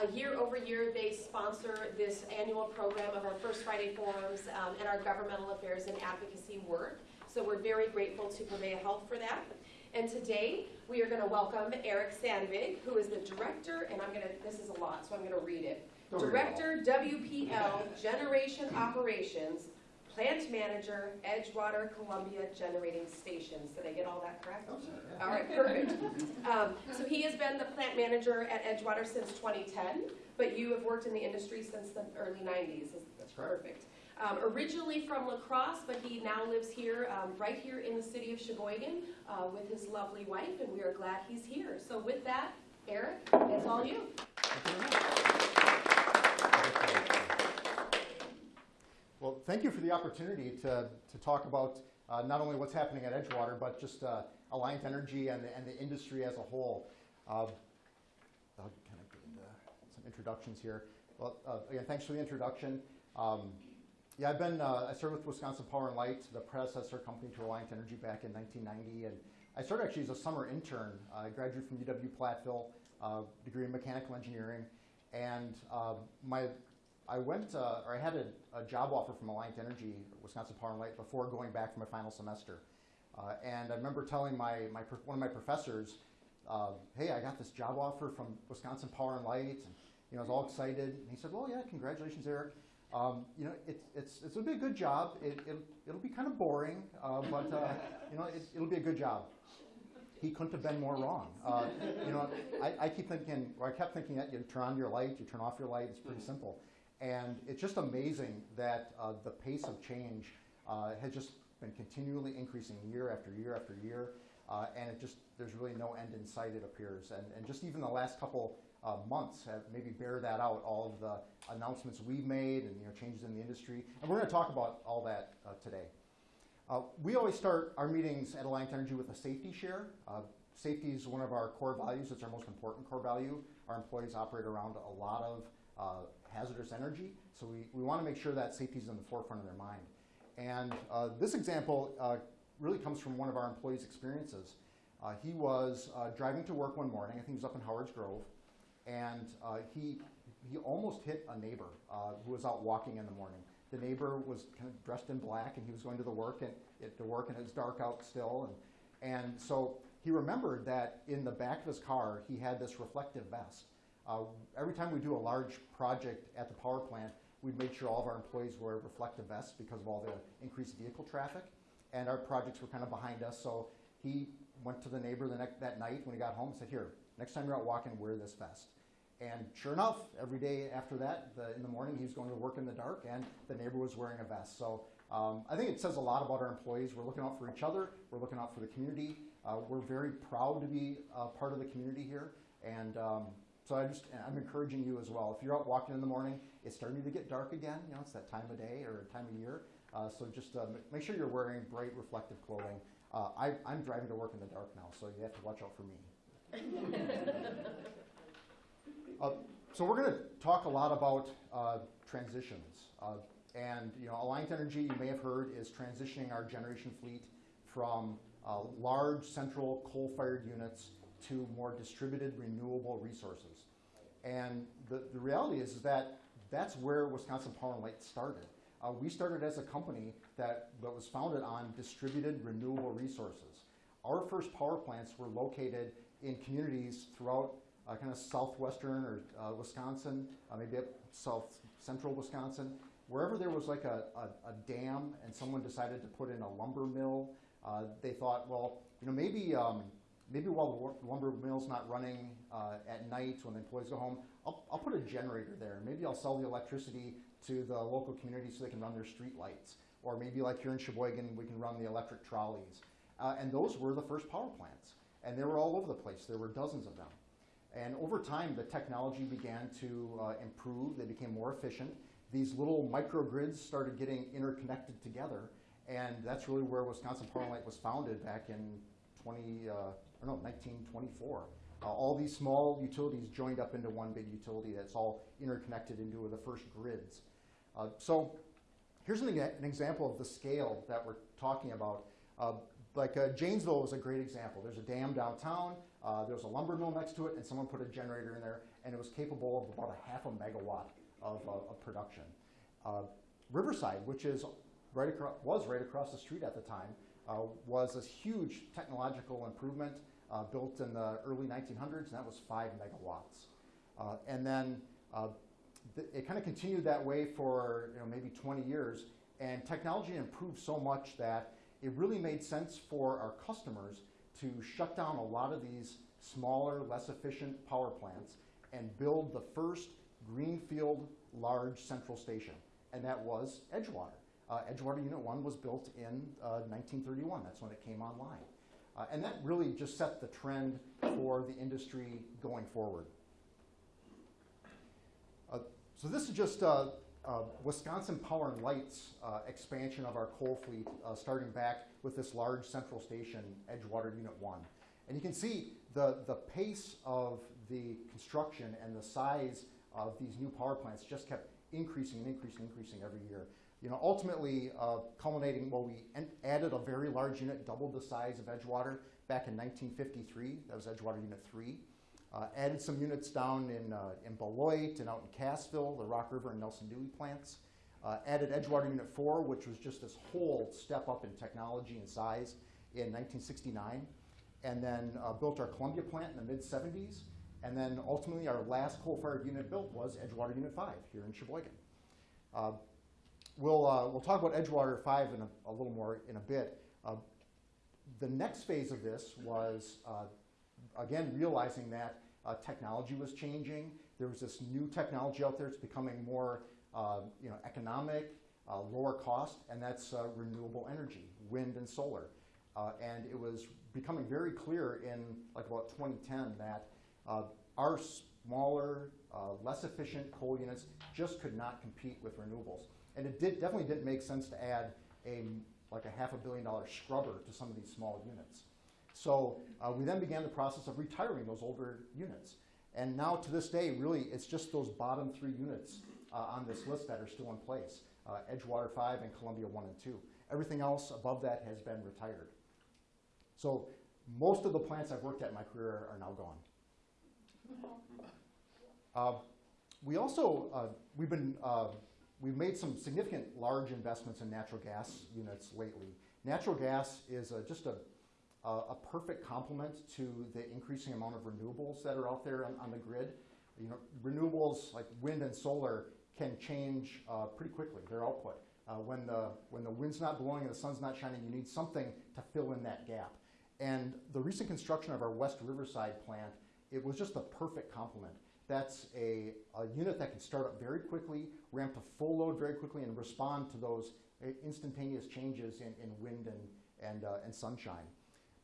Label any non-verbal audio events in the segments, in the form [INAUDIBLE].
Uh, Year over year, they sponsor this annual program of our First Friday Forums um, and our governmental affairs and advocacy work. So we're very grateful to Prevea Health for that. And today, we are going to welcome Eric Sandvig, who is the director, and I'm going to, this is a lot, so I'm going to read it. Don't read it all. Director, WPL, Generation Operations, Plant Manager, Edgewater Columbia Generating Stations. Did I get all that correct? Oh. All right, perfect. Um, So he has been the plant manager at Edgewater since 2010, but you have worked in the industry since the early 90s. That's. Perfect. Um, Originally from La Crosse, but he now lives here, um, right here in the city of Sheboygan uh, with his lovely wife, and we are glad he's here. So with that, Eric, it's all you. Well, thank you for the opportunity to, to talk about uh, not only what's happening at Edgewater, but just uh, Alliant Energy and the, and the industry as a whole. Uh, I'll kind of get into some introductions here. Well, uh, again, thanks for the introduction. Um, yeah, I've been, uh, I started with Wisconsin Power and Light, the predecessor company to Alliant Energy back in 1990. And I started actually as a summer intern. I graduated from UW Platteville, uh, degree in mechanical engineering. And uh, my, I went, uh, or I had a, a job offer from Alliant Energy, Wisconsin Power and Light, before going back for my final semester. Uh, and I remember telling my, my, one of my professors, uh, hey, I got this job offer from Wisconsin Power and Light. And, you know, I was all excited. And he said, well, yeah, congratulations, Eric. Um, you know, it's, it's, it's a be a good job. It, it'll, it'll be kind of boring, uh, but, uh, you know, it, it'll be a good job. He couldn't have been more wrong. Uh, you know, I, I keep thinking, or I kept thinking that you turn on your light, you turn off your light, it's pretty simple. And it's just amazing that uh, the pace of change uh, has just been continually increasing year after year after year. Uh, and it just, there's really no end in sight, it appears. And, and just even the last couple uh, months have maybe bear that out, all of the announcements we've made and you know, changes in the industry. And we're going to talk about all that uh, today. Uh, we always start our meetings at Alliant Energy with a safety share. Safety is one of our core values. It's our most important core value. Our employees operate around a lot of uh, hazardous energy, so we, we want to make sure that safety is in the forefront of their mind. And uh, this example uh, really comes from one of our employees' experiences. Uh, he was uh, driving to work one morning, I think he was up in Howard's Grove, and uh, he, he almost hit a neighbor who was out walking in the morning. The neighbor was kind of dressed in black, and he was going to the work and it, to work, and it was dark out still. And, and so he remembered that in the back of his car, he had this reflective vest. Uh, every time we do a large project at the power plant, we made sure all of our employees wear reflective vests because of all the increased vehicle traffic. And our projects were kind of behind us, so he went to the neighbor the that night when he got home and said, here, next time you're out walking, wear this vest. And sure enough, every day after that, the, in the morning, he was going to work in the dark, and the neighbor was wearing a vest. So um, I think it says a lot about our employees. We're looking out for each other. We're looking out for the community. Uh, we're very proud to be part of the community here. And um, so I just, I'm encouraging you as well. If you're out walking in the morning, it's starting to get dark again. You know, it's that time of day or time of year. Uh, so just uh, make sure you're wearing bright, reflective clothing. Uh, I, I'm driving to work in the dark now, so you have to watch out for me. [LAUGHS] Uh, so we're going to talk a lot about uh, transitions. Uh, and you know, Alliant Energy, you may have heard, is transitioning our generation fleet from uh, large central coal-fired units to more distributed renewable resources. And the, the reality is, is that that's where Wisconsin Power and Light started. Uh, we started as a company that, that was founded on distributed renewable resources. Our first power plants were located in communities throughout uh, kind of southwestern or uh, Wisconsin, uh, maybe up south central Wisconsin, wherever there was like a, a, a dam and someone decided to put in a lumber mill, uh, they thought, well, you know, maybe um, maybe while the lumber mill's not running uh, at night when the employees go home, I'll, I'll put a generator there. Maybe I'll sell the electricity to the local community so they can run their street lights. Or maybe like here in Sheboygan, we can run the electric trolleys. Uh, and those were the first power plants. And they were all over the place. There were dozens of them. And over time, the technology began to uh, improve. They became more efficient. These little microgrids started getting interconnected together. And that's really where Wisconsin Power and Light was founded back in 20, uh, or no, 1924. Uh, all these small utilities joined up into one big utility that's all interconnected into the first grids. Uh, so here's an, an example of the scale that we're talking about. Uh, like uh, Janesville was a great example. There's a dam downtown, uh, there's a lumber mill next to it, and someone put a generator in there, and it was capable of about a half a megawatt of, uh, of production. Riverside, which is right across, was right across the street at the time, was a huge technological improvement uh, built in the early 1900s, and that was five megawatts. Uh, and then uh, th- it kind of continued that way for you know, maybe 20 years, and technology improved so much that it really made sense for our customers to shut down a lot of these smaller, less efficient power plants and build the first greenfield large central station, and that was Edgewater. Uh, Edgewater Unit 1 was built in uh, 1931. That's when it came online. Uh, and that really just set the trend for the industry going forward. Uh, so this is just uh, uh, Wisconsin Power and Light's uh, expansion of our coal fleet, uh, starting back with this large central station, Edgewater Unit 1. And you can see the, the pace of the construction and the size of these new power plants just kept increasing and increasing and increasing every year. You know, ultimately uh, culminating, well, we added a very large unit, doubled the size of Edgewater back in 1953. That was Edgewater Unit 3. Uh, added some units down in, uh, in Beloit and out in Cassville, the Rock River and Nelson Dewey plants. Uh, added Edgewater Unit 4, which was just this whole step up in technology and size in 1969. And then uh, built our Columbia plant in the mid 70s. And then ultimately, our last coal fired unit built was Edgewater Unit 5 here in Sheboygan. We'll, uh, we'll talk about Edgewater 5 in a, a little more in a bit. Uh, the next phase of this was uh, again, realizing that uh, technology was changing. There was this new technology out there. It's becoming more, uh, you know, economic, uh, lower cost, and that's renewable energy, wind and solar. And it was becoming very clear in like about 2010 that our smaller, less efficient coal units just could not compete with renewables. And it did, definitely didn't make sense to add a like a half a billion dollar scrubber to some of these small units. So uh, we then began the process of retiring those older units. And now to this day, really, it's just those bottom three units uh, on this list that are still in place, uh, Edgewater 5 and Columbia 1 and 2. Everything else above that has been retired. So most of the plants I've worked at in my career are now gone. [LAUGHS] Uh, we also, uh, we've been, uh, we've made some significant large investments in natural gas units lately. Natural gas is a, just a uh, a perfect complement to the increasing amount of renewables that are out there on, on the grid. You know, renewables like wind and solar can change uh, pretty quickly, their output. Uh, when, the, when the wind's not blowing and the sun's not shining, you need something to fill in that gap. And the recent construction of our West Riverside plant, it was just the perfect complement. That's a, a unit that can start up very quickly, ramp to full load very quickly, and respond to those uh, instantaneous changes in, in wind and, and, uh, and sunshine.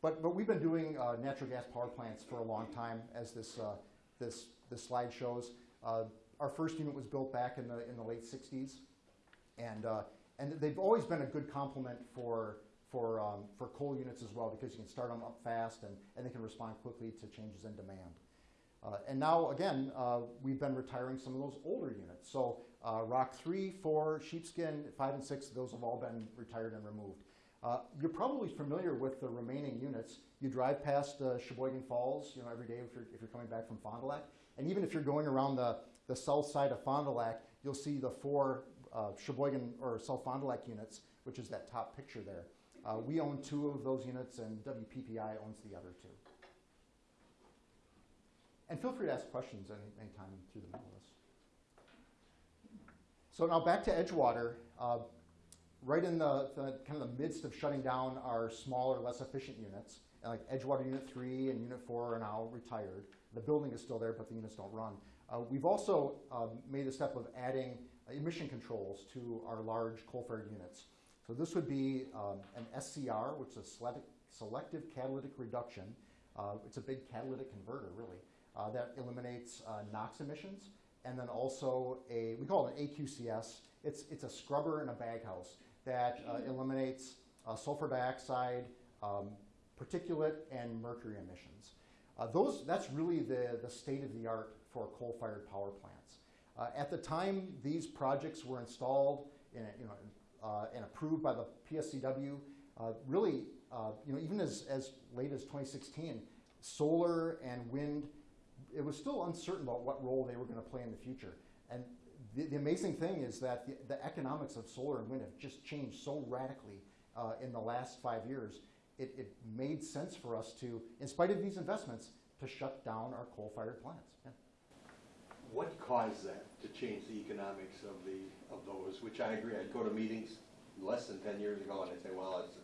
But, but we've been doing uh, natural gas power plants for a long time, as this, uh, this, this slide shows. Uh, our first unit was built back in the, in the late 60s, and, uh, and they've always been a good complement for, for, um, for coal units as well, because you can start them up fast and, and they can respond quickly to changes in demand. Uh, and now, again, uh, we've been retiring some of those older units. So Rock 3, 4, Sheepskin, 5, and 6, those have all been retired and removed. Uh, you're probably familiar with the remaining units. You drive past uh, Sheboygan Falls, you know, every day if you're, if you're coming back from Fond du Lac. And even if you're going around the, the south side of Fond du Lac, you'll see the four uh, Sheboygan or South Fond du Lac units, which is that top picture there. Uh, we own two of those units, and WPPI owns the other two. And feel free to ask questions any, anytime through the middle list. So now back to Edgewater. Uh, right in the, the, kind of the midst of shutting down our smaller, less efficient units. And like Edgewater Unit 3 and Unit 4 are now retired. The building is still there, but the units don't run. Uh, we've also um, made the step of adding emission controls to our large coal-fired units. So this would be um, an SCR, which is a selective catalytic reduction. Uh, it's a big catalytic converter, really, uh, that eliminates uh, NOx emissions. And then also a, we call it an AQCS. It's, it's a scrubber in a baghouse that uh, eliminates uh, sulfur dioxide, um, particulate, and mercury emissions. Uh, those, that's really the, the state of the art for coal-fired power plants. Uh, at the time these projects were installed in, you know, uh, and approved by the PSCW, uh, really, you know, even as, as late as 2016, solar and wind it was still uncertain about what role they were going to play in the future. And the, the amazing thing is that the, the economics of solar and wind have just changed so radically uh, in the last five years. It, it made sense for us to, in spite of these investments, to shut down our coal-fired plants. Yeah. What caused that to change the economics of the, of those, which I agree, I'd go to meetings less than ten years ago and I'd say, well, it's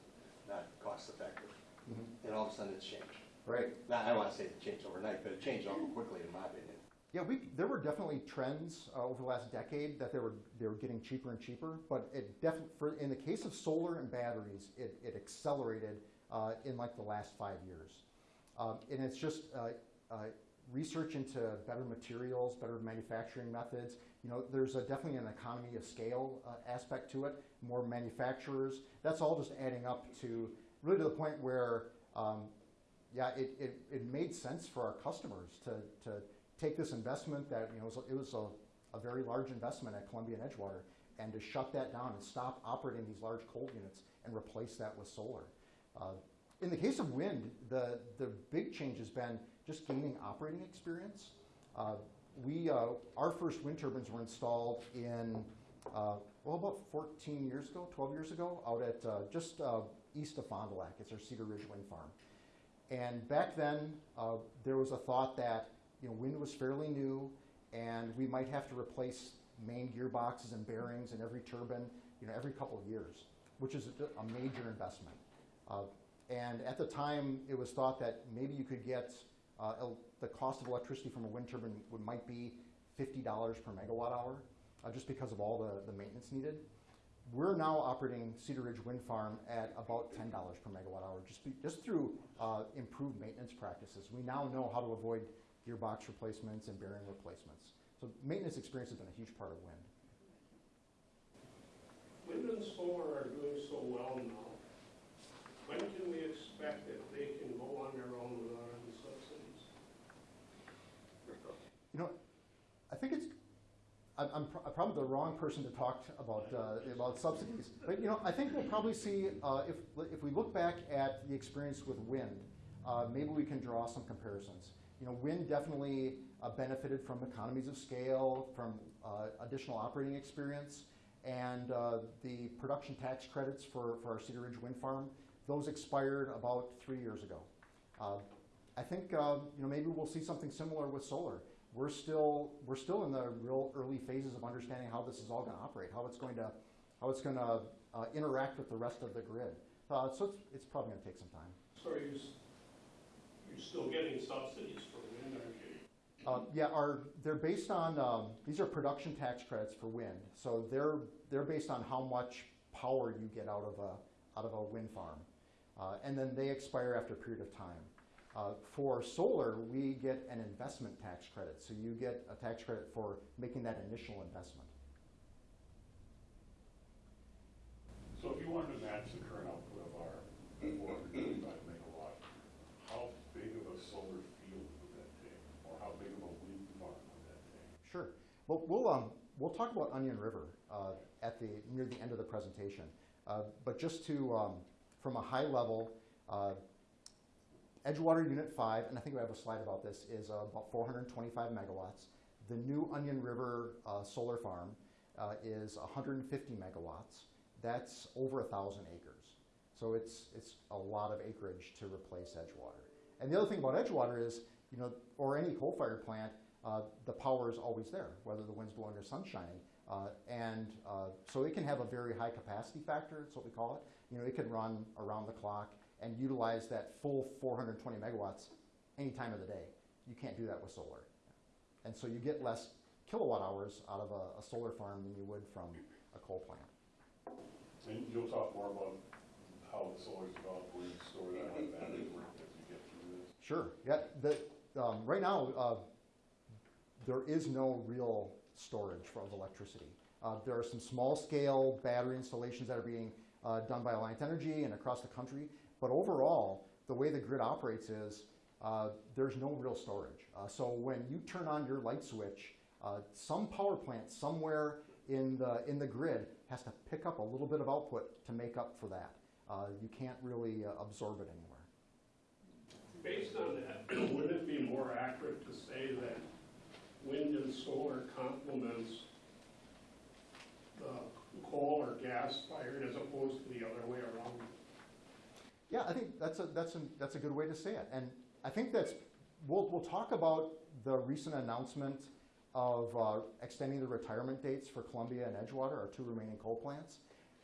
not cost effective. And all of a sudden it's changed. Right. Now, I don't wanna say it changed overnight, but it changed awful quickly in my opinion. Yeah, we, there were definitely trends uh, over the last decade that they were, they were getting cheaper and cheaper, but it definitely, for, in the case of solar and batteries, it, it accelerated uh, in like the last five years. Um, and it's just uh, uh, research into better materials, better manufacturing methods. You know, there's a, definitely an economy of scale uh, aspect to it, more manufacturers. That's all just adding up to really to the point where, um, yeah, it, it, it made sense for our customers to, to take this investment that, you know, it was a, a very large investment at Columbia and Edgewater and to shut that down and stop operating these large coal units and replace that with solar. Uh, in the case of wind, the, the big change has been just gaining operating experience. Uh, we, uh, our first wind turbines were installed in, uh, well, about 14 years ago, 12 years ago, out at uh, just uh, east of Fond du Lac. It's our Cedar Ridge Wind Farm. And back then, uh, there was a thought that you know, wind was fairly new, and we might have to replace main gearboxes and bearings in every turbine, you know, every couple of years, which is a, a major investment. Uh, and at the time, it was thought that maybe you could get uh, the cost of electricity from a wind turbine would, might be $50 per megawatt hour, uh, just because of all the, the maintenance needed. We're now operating Cedar Ridge Wind Farm at about $10 per megawatt hour, just, be, just through uh, improved maintenance practices. We now know how to avoid gearbox replacements and bearing replacements. So maintenance experience has been a huge part of wind. Wind and solar are doing so well now. When can we expect that they can go on their own without any subsidies? You know, I think it's, I'm, I'm probably the wrong person to talk to about, uh, about subsidies. But, you know, I think we'll probably see, uh, if, if we look back at the experience with wind, uh, maybe we can draw some comparisons. You know, wind definitely uh, benefited from economies of scale, from uh, additional operating experience, and uh, the production tax credits for, for our Cedar Ridge Wind Farm, those expired about three years ago. I think you know maybe we'll see something similar with solar. We're still we're still in the real early phases of understanding how this is all going to operate, how it's going to how it's going to uh, interact with the rest of the grid. Uh, so it's, it's probably going to take some time. So are you you're still getting subsidies for wind energy? Uh, yeah, our, they're based on, um, these are production tax credits for wind. So they're, they're based on how much power you get out of a, out of a wind farm. Uh, and then they expire after a period of time. Uh, for solar, we get an investment tax credit. So you get a tax credit for making that initial investment. So if you wanted to match the current output of our four hundred twenty-five megawatt, how big of a solar field would that take? Or how big of a wind farm would that take? Sure. Well, we'll, um, we'll talk about Onion River uh, at the, near the end of the presentation. Uh, But just to, um, from a high level, uh, Edgewater Unit 5, and I think we have a slide about this, is uh, about 425 megawatts. The new Onion River uh, Solar Farm uh, is 150 megawatts. That's over a 1,000 acres. So it's, it's a lot of acreage to replace Edgewater. And the other thing about Edgewater is, you know, or any coal-fired plant, uh, the power is always there, whether the wind's blowing or sun's shining. Uh, and uh, so it can have a very high capacity factor, that's what we call it. You know, it can run around the clock and utilize that full 420 megawatts any time of the day. You can't do that with solar. And so you get less kilowatt hours out of a, a solar farm than you would from a coal plant. And you'll talk more about how the solar is developed, where you store that, how batteries work as you get through this. Sure. Yeah. The, um, right now, uh, there is no real storage for, of electricity. Uh, there are some small-scale battery installations that are being uh, done by Alliant Energy and across the country, but overall, the way the grid operates is uh, there's no real storage. Uh, so when you turn on your light switch, uh, some power plant somewhere in the in the grid has to pick up a little bit of output to make up for that. Uh, you can't really uh, absorb it anywhere. Based on that, [CLEARS THROAT] wouldn't it be more accurate to say that wind and solar complements the coal or gas fired as opposed to the other way around? Yeah, I think that's a, that's a, that's a good way to say it. And I think that's, we'll, we'll talk about the recent announcement of uh, extending the retirement dates for Columbia and Edgewater, our two remaining coal plants.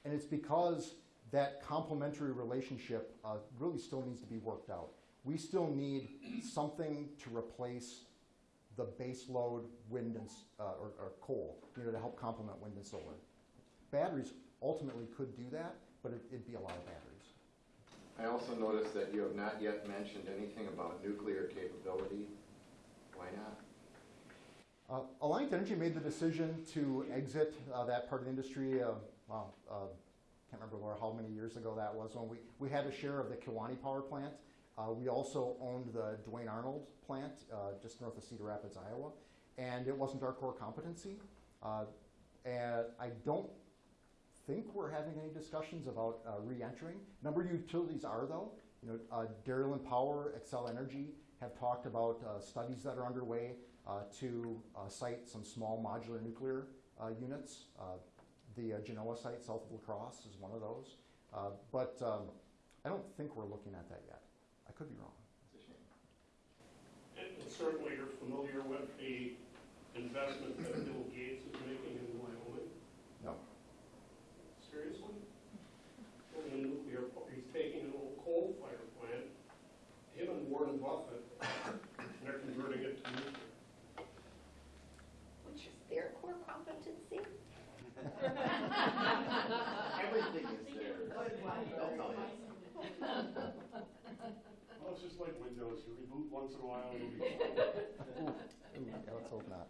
And it's because that complementary relationship uh, really still needs to be worked out. We still need something to replace the base load wind and, uh, or, or coal, you know, to help complement wind and solar. Batteries ultimately could do that, but it, it'd be a lot of batteries. I also noticed that you have not yet mentioned anything about nuclear capability. Why not? Uh, Alliant Energy made the decision to exit uh, that part of the industry, uh, wow, uh, can't remember how many years ago that was, when we, we had a share of the Kewaunee Power Plant. Uh, We also owned the Duane Arnold plant, uh, just north of Cedar Rapids, Iowa, and it wasn't our core competency. Uh, And I don't think we're having any discussions about uh, re-entering. A Number of utilities are though. You know, uh, Dairyland Power, Xcel Energy have talked about uh, studies that are underway uh, to uh, site some small modular nuclear uh, units. The Genoa site south of La Crosse is one of those. But um, I don't think we're looking at that yet. I could be wrong. It's a shame. And certainly you're familiar with the investment that Bill Gates is making in Wyoming? No. Seriously? Building a nuclear, po- he's taking an old coal-fired plant, him and Warren Buffett, and they're converting it to nuclear. Which is their core competency? Everything is there. They'll tell you. Well, it's just like Windows, you reboot once in a while, [LAUGHS] it'll be fine. Ooh, yeah, let's hope not.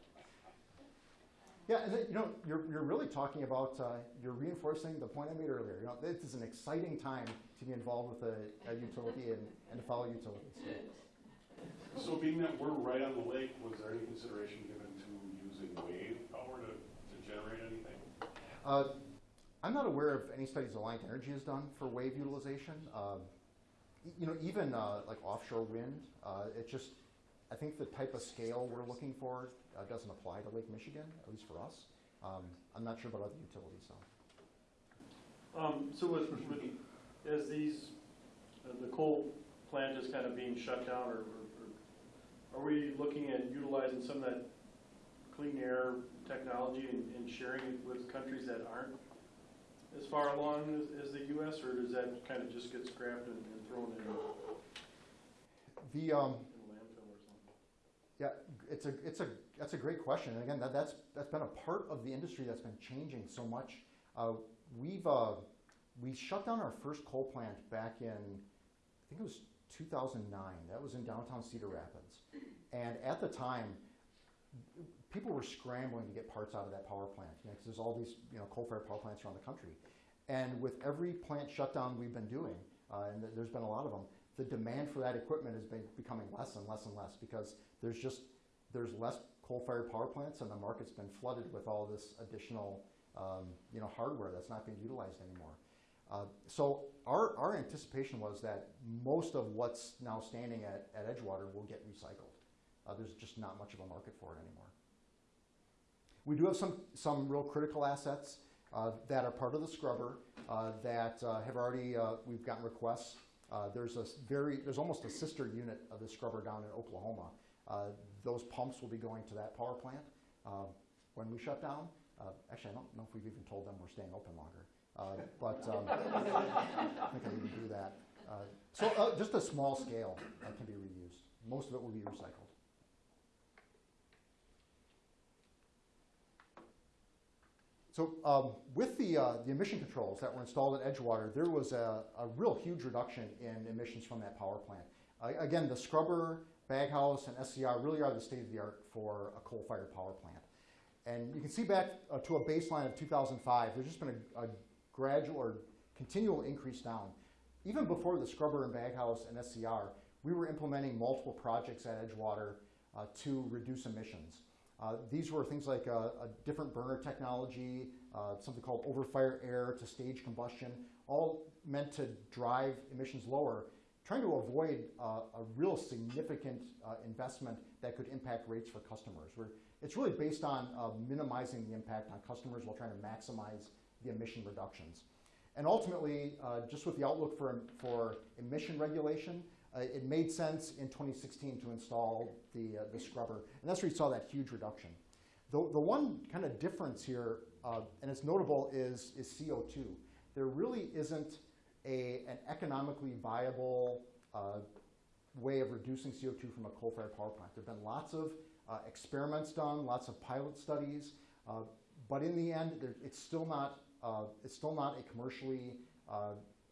Yeah, and then, you know, you're, you're really talking about, uh, you're reinforcing the point I made earlier. You know, this is an exciting time to be involved with a, a utility and, and to follow utilities. So being that we're right on the lake, was there any consideration given to using wave power to, to generate anything? Uh, I'm not aware of any studies Alliant Energy has done for wave utilization. Um, y- you know, even uh, like offshore wind, uh, it just, I think the type of scale we're looking for uh, doesn't apply to Lake Michigan, at least for us. Um, I'm not sure about other utilities, though. Um, so with, as these, uh, the coal plant is kind of being shut down, or, or, or are we looking at utilizing some of that clean air technology and, and sharing it with countries that aren't as far along as, as the US, or does that kind of just get scrapped and, and thrown in, The, um, in landfill or something? Yeah, it's a, it's a, that's a great question. And again, that, that's, that's been a part of the industry that's been changing so much. Uh, we've, uh, we shut down our first coal plant back in, I think it was 2009. That was in downtown Cedar Rapids. And at the time, people were scrambling to get parts out of that power plant, you know, because there's all these, you know, coal-fired power plants around the country. And with every plant shutdown we've been doing, uh, and th- there's been a lot of them, the demand for that equipment has been becoming less and less and less because there's just there's less coal-fired power plants and the market's been flooded with all this additional um, you know hardware that's not being utilized anymore. Uh, so our, our anticipation was that most of what's now standing at, at Edgewater will get recycled. Uh, there's just not much of a market for it anymore. We do have some, some real critical assets uh, that are part of the scrubber uh, that uh, have already, uh, we've gotten requests. Uh, there's a very, there's almost a sister unit of the scrubber down in Oklahoma. Those pumps will be going to that power plant when we shut down. Actually, I don't know if we've even told them we're staying open longer, but um, [LAUGHS] I think I need to do that. So just a small scale can be reused. Most of it will be recycled. So um, with the, uh, the emission controls that were installed at Edgewater, there was a, a real huge reduction in emissions from that power plant. Uh, again, the scrubber, baghouse, and SCR really are the state of the art for a coal-fired power plant. And you can see back uh, to a baseline of 2005, there's just been a, a gradual or continual increase down. Even before the scrubber and baghouse and SCR, we were implementing multiple projects at Edgewater uh, to reduce emissions. Uh, these were things like a, a different burner technology, uh, something called overfire air to stage combustion, all meant to drive emissions lower, trying to avoid uh, a real significant uh, investment that could impact rates for customers. We're, it's really based on uh, minimizing the impact on customers while trying to maximize the emission reductions. And ultimately, uh, just with the outlook for, for emission regulation, uh, it made sense in 2016 to install the, uh, the scrubber. And that's where you saw that huge reduction. The, the one kind of difference here, uh, and it's notable, is, is CO2. There really isn't a, an economically viable uh, way of reducing CO2 from a coal-fired power plant. There have been lots of uh, experiments done, lots of pilot studies, uh, but in the end, there, it's still not it's still not a commercially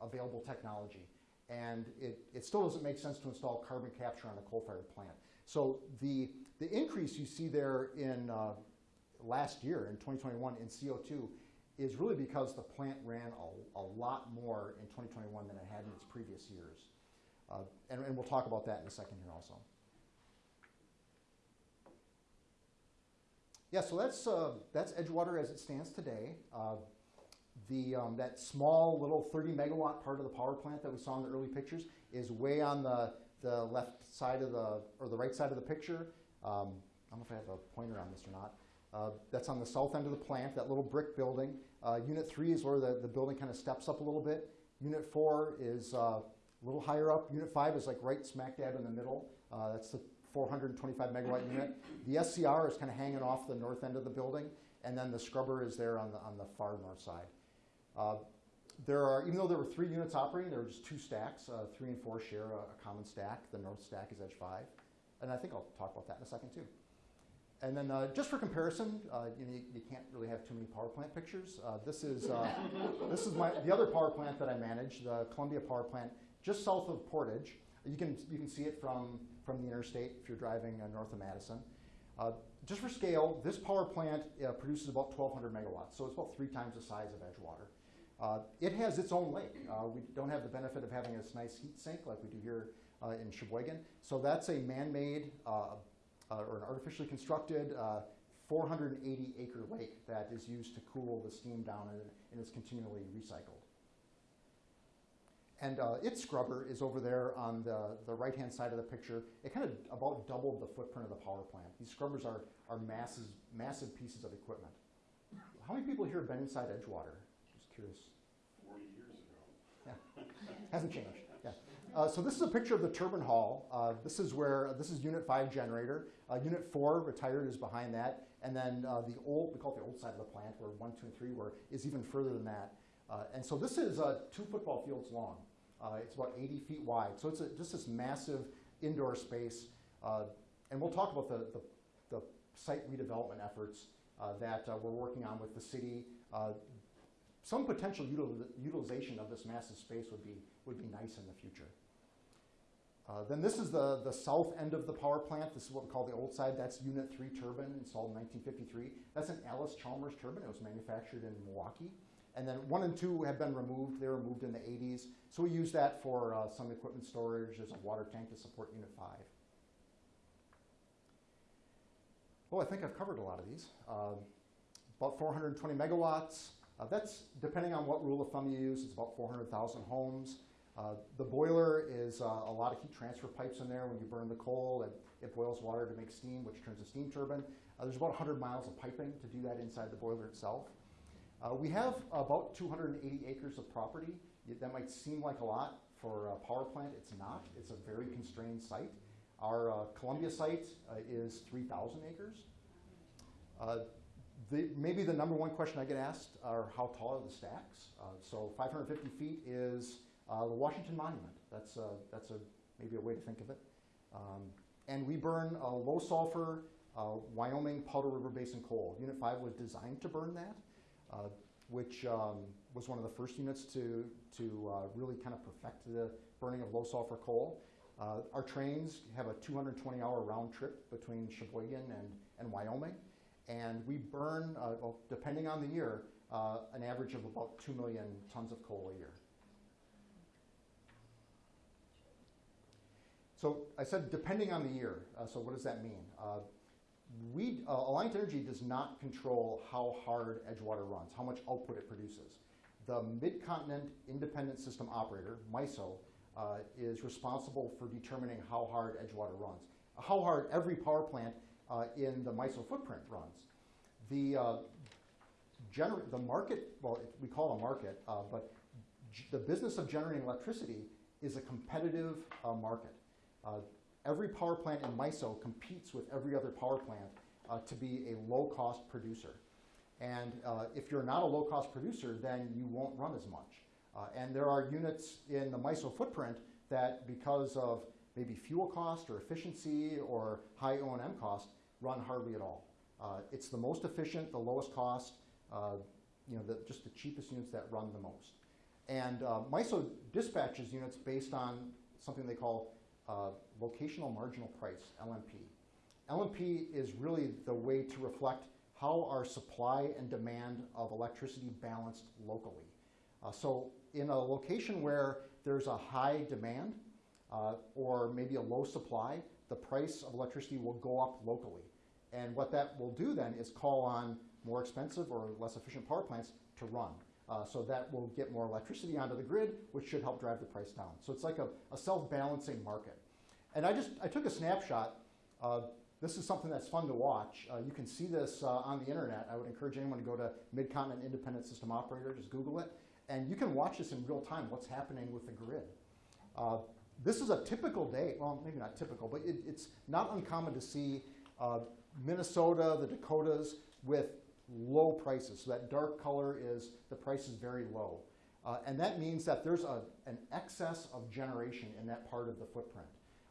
available technology, and it, it still doesn't make sense to install carbon capture on a coal-fired plant. So the the increase you see there in uh, last year in 2021 in CO2 is really because the plant ran a, a lot more in 2021 than it had in its previous years. Uh, and, and we'll talk about that in a second here also. Yeah, so that's, uh, that's Edgewater as it stands today. Uh, the, um, that small little 30 megawatt part of the power plant that we saw in the early pictures is way on the, the left side of the, or the right side of the picture. Um, I don't know if I have a pointer on this or not. Uh, that's on the south end of the plant, that little brick building. Uh, unit three is where the, the building kind of steps up a little bit. Unit four is uh, a little higher up. Unit five is like right smack dab in the middle. Uh, that's the 425 megawatt unit. The SCR is kind of hanging off the north end of the building, and then the scrubber is there on the, on the far north side. Uh, there are, even though there were three units operating, there were just two stacks. Uh, three and four share a, a common stack. The north stack is edge five. And I think I'll talk about that in a second too. And then uh, just for comparison, uh, you, know, you, you, can't really have too many power plant pictures. Uh, this is, uh, [LAUGHS] this is my, the other power plant that I manage, the Columbia Power Plant, just south of Portage. You can, you can see it from, from the interstate if you're driving uh, north of Madison. Uh, just for scale, this power plant produces about 1,200 megawatts, so it's about three times the size of Edgewater. Uh, it has its own lake. Uh, we don't have the benefit of having this nice heat sink like we do here uh, in Sheboygan. So that's a man-made or an artificially constructed 480 acre lake that is used to cool the steam down and, and is continually recycled. And uh, its scrubber is over there on the, the right-hand side of the picture. It kind of about doubled the footprint of the power plant. These scrubbers are, are massive, massive pieces of equipment. How many people here have been inside Edgewater? Just curious. 40 years ago. Yeah, [LAUGHS] hasn't changed. Yeah. Uh, so this is a picture of the turbine hall. Uh, this is where, this is unit five generator. Uh, unit four, retired, is behind that. And then uh, the old, we call it the old side of the plant, where one, two, and three were, is even further than that. Uh, and so this is uh, two football fields long. it's about 80 feet wide. So it's a, just this massive indoor space. and we'll talk about the, the, the site redevelopment efforts that we're working on with the city some potential util utilization of this massive space would be, would be nice in the future. Uh, then this is the, the south end of the power plant. This is what we call the old side. That's Unit 3 turbine installed in 1953. That's an Allis-Chalmers turbine. It was manufactured in Milwaukee. And then 1 and 2 have been removed. They were removed in the 80s. So we use that for uh, some equipment storage. There's a water tank to support Unit 5. Well, I think I've covered a lot of these. Uh, about 420 megawatts. Uh, that's, depending on what rule of thumb you use, it's about 400,000 homes. Uh, the boiler is uh, a lot of heat transfer pipes in there. When you burn the coal, it, it boils water to make steam, which turns a steam turbine. Uh, there's about 100 miles of piping to do that inside the boiler itself. Uh, we have about 280 acres of property. That might seem like a lot for a power plant. It's not. It's a very constrained site. Our uh, Columbia site is 3,000 acres. The, maybe the number one question I get asked are how tall are the stacks? Uh, so 550 feet is uh, the Washington Monument. That's, a, that's a, maybe a way to think of it. Um, and we burn low sulfur uh, Wyoming Powder River Basin coal. Unit 5 was designed to burn that, uh, which um, was one of the first units to, to uh, really kind of perfect the burning of low sulfur coal. Our trains have a 220 hour round trip between Sheboygan and, and Wyoming and we burn, uh, well, depending on the year, uh, an average of about 2 million tons of coal a year. So I said depending on the year, uh, so what does that mean? Uh, we, uh, Alliant Energy does not control how hard Edgewater runs, how much output it produces. The Mid-Continent Independent System Operator, MISO, uh, is responsible for determining how hard Edgewater runs, how hard every power plant uh, in the MISO footprint runs. The, uh, gener- the market, well, it- we call a market, uh, but the business of generating electricity is a competitive uh, market. Uh, every power plant in MISO competes with every other power plant uh, to be a low-cost producer. And if you're not a low-cost producer, then you won't run as much. And there are units in the MISO footprint that, because of maybe fuel cost or efficiency or high O&M cost, run hardly at all. Uh, it's the most efficient, the lowest cost, uh, you know, the, just the cheapest units that run the most. And uh, MISO dispatches units based on something they call uh, locational marginal price, LMP. LMP is really the way to reflect how our supply and demand of electricity balanced locally. Uh, so in a location where there's a high demand uh, or maybe a low supply, the price of electricity will go up locally. And what that will do then is call on more expensive or less efficient power plants to run. Uh, so that will get more electricity onto the grid, which should help drive the price down. So it's like a, a self-balancing market. And I just I took a snapshot. Uh, this is something that's fun to watch. Uh, you can see this uh, on the internet. I would encourage anyone to go to Midcontinent Independent System Operator, just Google it, and you can watch this in real time. What's happening with the grid? Uh, this is a typical day. Well, maybe not typical, but it, it's not uncommon to see uh, Minnesota, the Dakotas, with low prices. So that dark color is the price is very low. Uh, and that means that there's a, an excess of generation in that part of the footprint.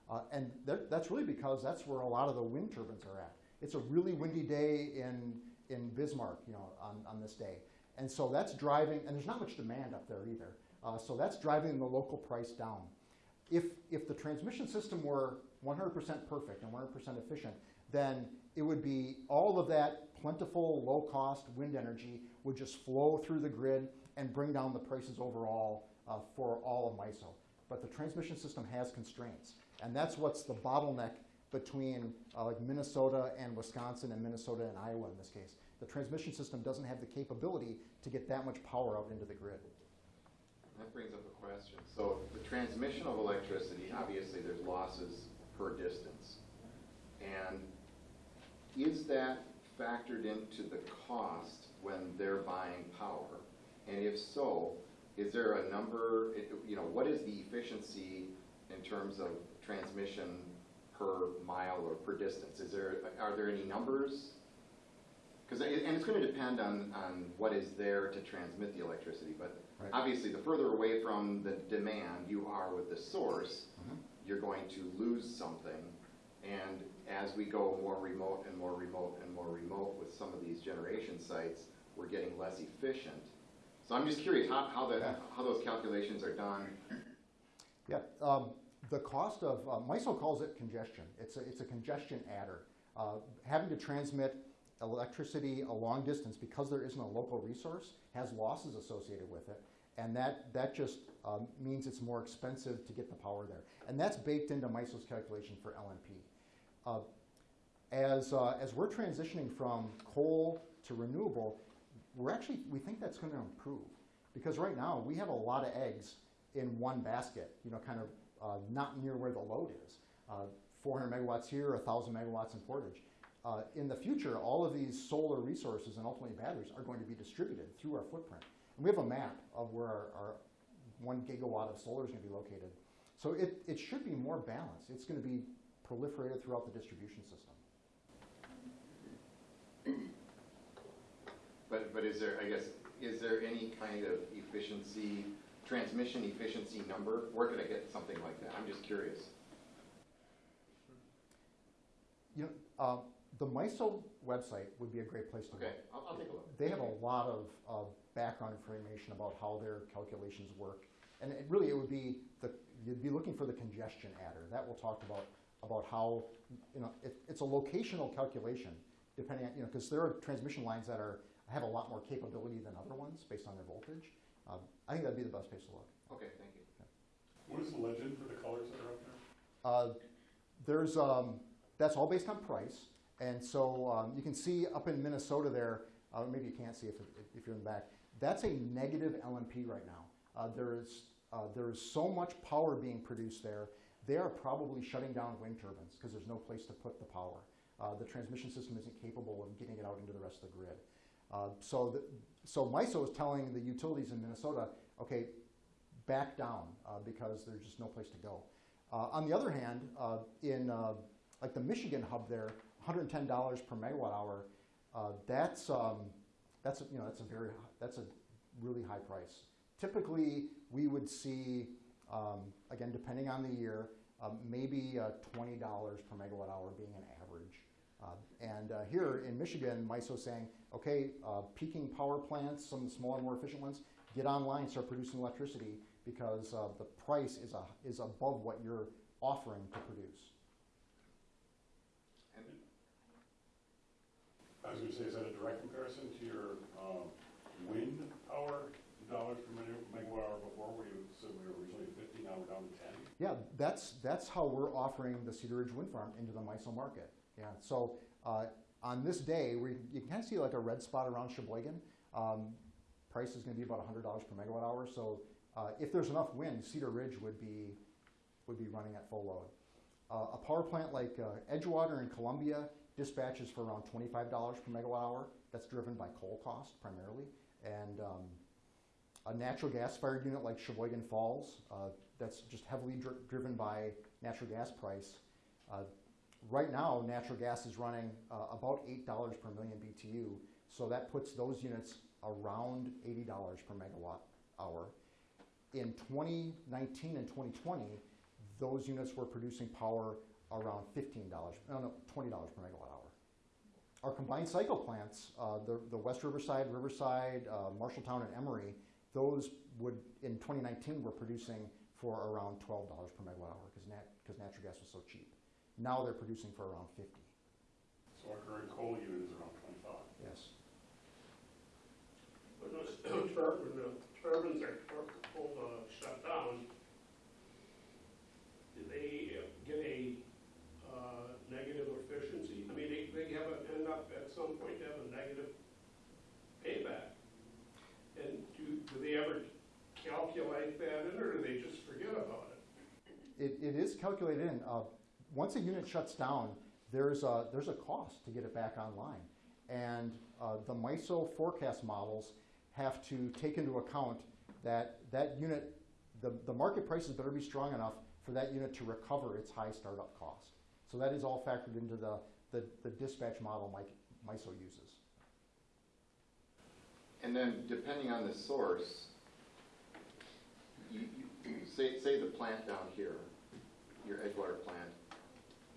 Uh, and that, that's really because that's where a lot of the wind turbines are at. It's a really windy day in, in Bismarck, you know, on, on this day. And so that's driving, and there's not much demand up there either. Uh, so that's driving the local price down. If, if the transmission system were 100% perfect and 100% efficient, then it would be all of that plentiful, low-cost wind energy would just flow through the grid and bring down the prices overall uh, for all of MISO. But the transmission system has constraints, and that's what's the bottleneck between uh, like Minnesota and Wisconsin and Minnesota and Iowa in this case. The transmission system doesn't have the capability to get that much power out into the grid. That brings up a question. So the transmission of electricity, obviously there's losses per distance. And is that factored into the cost when they're buying power? And if so, is there a number, you know, what is the efficiency in terms of transmission per mile or per distance? Is there, are there any numbers? Because, and it's going to depend on, on what is there to transmit the electricity, but Right. obviously, the further away from the demand you are with the source, Mhm. you're going to lose something. And as we go more remote and more remote and more remote with some of these generation sites, we're getting less efficient. So I'm just curious how, how the, how those calculations are done. Yeah, um, the cost of, uh, MISO calls it congestion. It's a, it's a congestion adder. Uh, having to transmit electricity a long distance because there isn't a local resource has losses associated with it. And that, that just um, means it's more expensive to get the power there. And that's baked into MISO's calculation for LMP. As, uh, as we're transitioning from coal to renewable, we're actually, we think that's going to improve. Because right now, we have a lot of eggs in one basket, you know, kind of uh, not near where the load is. Uh, 400 megawatts here, 1,000 megawatts in Portage. Uh, in the future, all of these solar resources and ultimately batteries are going to be distributed through our footprint. And we have a map of where our, our one gigawatt of solar is going to be located. So it, it should be more balanced. It's going to be proliferated throughout the distribution system. But, but is there, I guess, is there any kind of efficiency, transmission efficiency number? Where could I get something like that? I'm just curious. You know, uh, the MISO website would be a great place to Okay, look. I'll, I'll take a look. They have a lot of, of background information about how their calculations work. And it really, it would be, the you'd be looking for the congestion adder. That will talk about, about how, you know, it, it's a locational calculation, depending on, you know, because there are transmission lines that are, have a lot more capability than other ones based on their voltage. Um, I think that'd be the best place to look. Okay, thank you. What is the legend for the colors that are up there? Uh, There's, um, that's all based on price. And so um, you can see up in Minnesota there, uh, maybe you can't see if, if you're in the back, that's a negative LMP right now. Uh, There's Uh, there is so much power being produced there, they are probably shutting down wind turbines because there's no place to put the power. Uh, the transmission system isn't capable of getting it out into the rest of the grid. Uh, so, the, so MISO is telling the utilities in Minnesota, okay, back down uh, because there's just no place to go. Uh, on the other hand, uh, in uh, like the Michigan hub there, $110 per megawatt hour, that's um, that's you know that's a very that's a really high price. Typically, we would see um, again depending on the year, um, maybe uh, $20 per megawatt hour being an average. Uh, and uh, here in Michigan, MISO saying, okay, uh, peaking power plants, some of the smaller, more efficient ones, get online, start producing electricity because uh, the price is, a, is above what you're offering to produce. And I was gonna say, is that a direct comparison to your, um, wind power dollars per meg- megawatt hour before, where you said we were originally fifty, now we're down to ten? Yeah, that's, that's how we're offering the Cedar Ridge Wind Farm into the MISO market. Yeah, so uh, on this day, we, you can kind of see like a red spot around Sheboygan. Um, price is going to be about $100 per megawatt hour. So uh, if there's enough wind, Cedar Ridge would be, would be running at full load. Uh, a power plant like uh, Edgewater in Columbia dispatches for around $25 per megawatt hour. That's driven by coal cost primarily. And um, a natural gas fired unit like Sheboygan Falls, uh, that's just heavily dri- driven by natural gas price. Uh, right now, natural gas is running uh, about $8 per million BTU, so that puts those units around $80 per megawatt hour. In 2019 and 2020, those units were producing power around $15, no, no, $20 per megawatt hour. Our combined cycle plants, uh, the, the West Riverside, Riverside, uh, Marshalltown, and Emery, those would, in 2019, were producing for around $12 per megawatt hour because nat, natural gas was so cheap. Now they're producing for around 50. So our current coal unit is around twenty-five. Yes. When those [COUGHS] tur- when turbines are tur- pulled, uh, shut down, do they uh, get a, uh, negative efficiency? I mean, they, they have, a- end up at some point to have a negative payback. And do, do they ever calculate that in, or do they just forget about it? It, is calculated in. Uh, once a unit shuts down, there's a, there's a cost to get it back online. And uh, the MISO forecast models have to take into account that that unit, the, the market prices better be strong enough for that unit to recover its high startup cost. So that is all factored into the, the, the dispatch model Mike, MISO uses. And then depending on the source, you, you, say, say the plant down here, your Edgewater plant,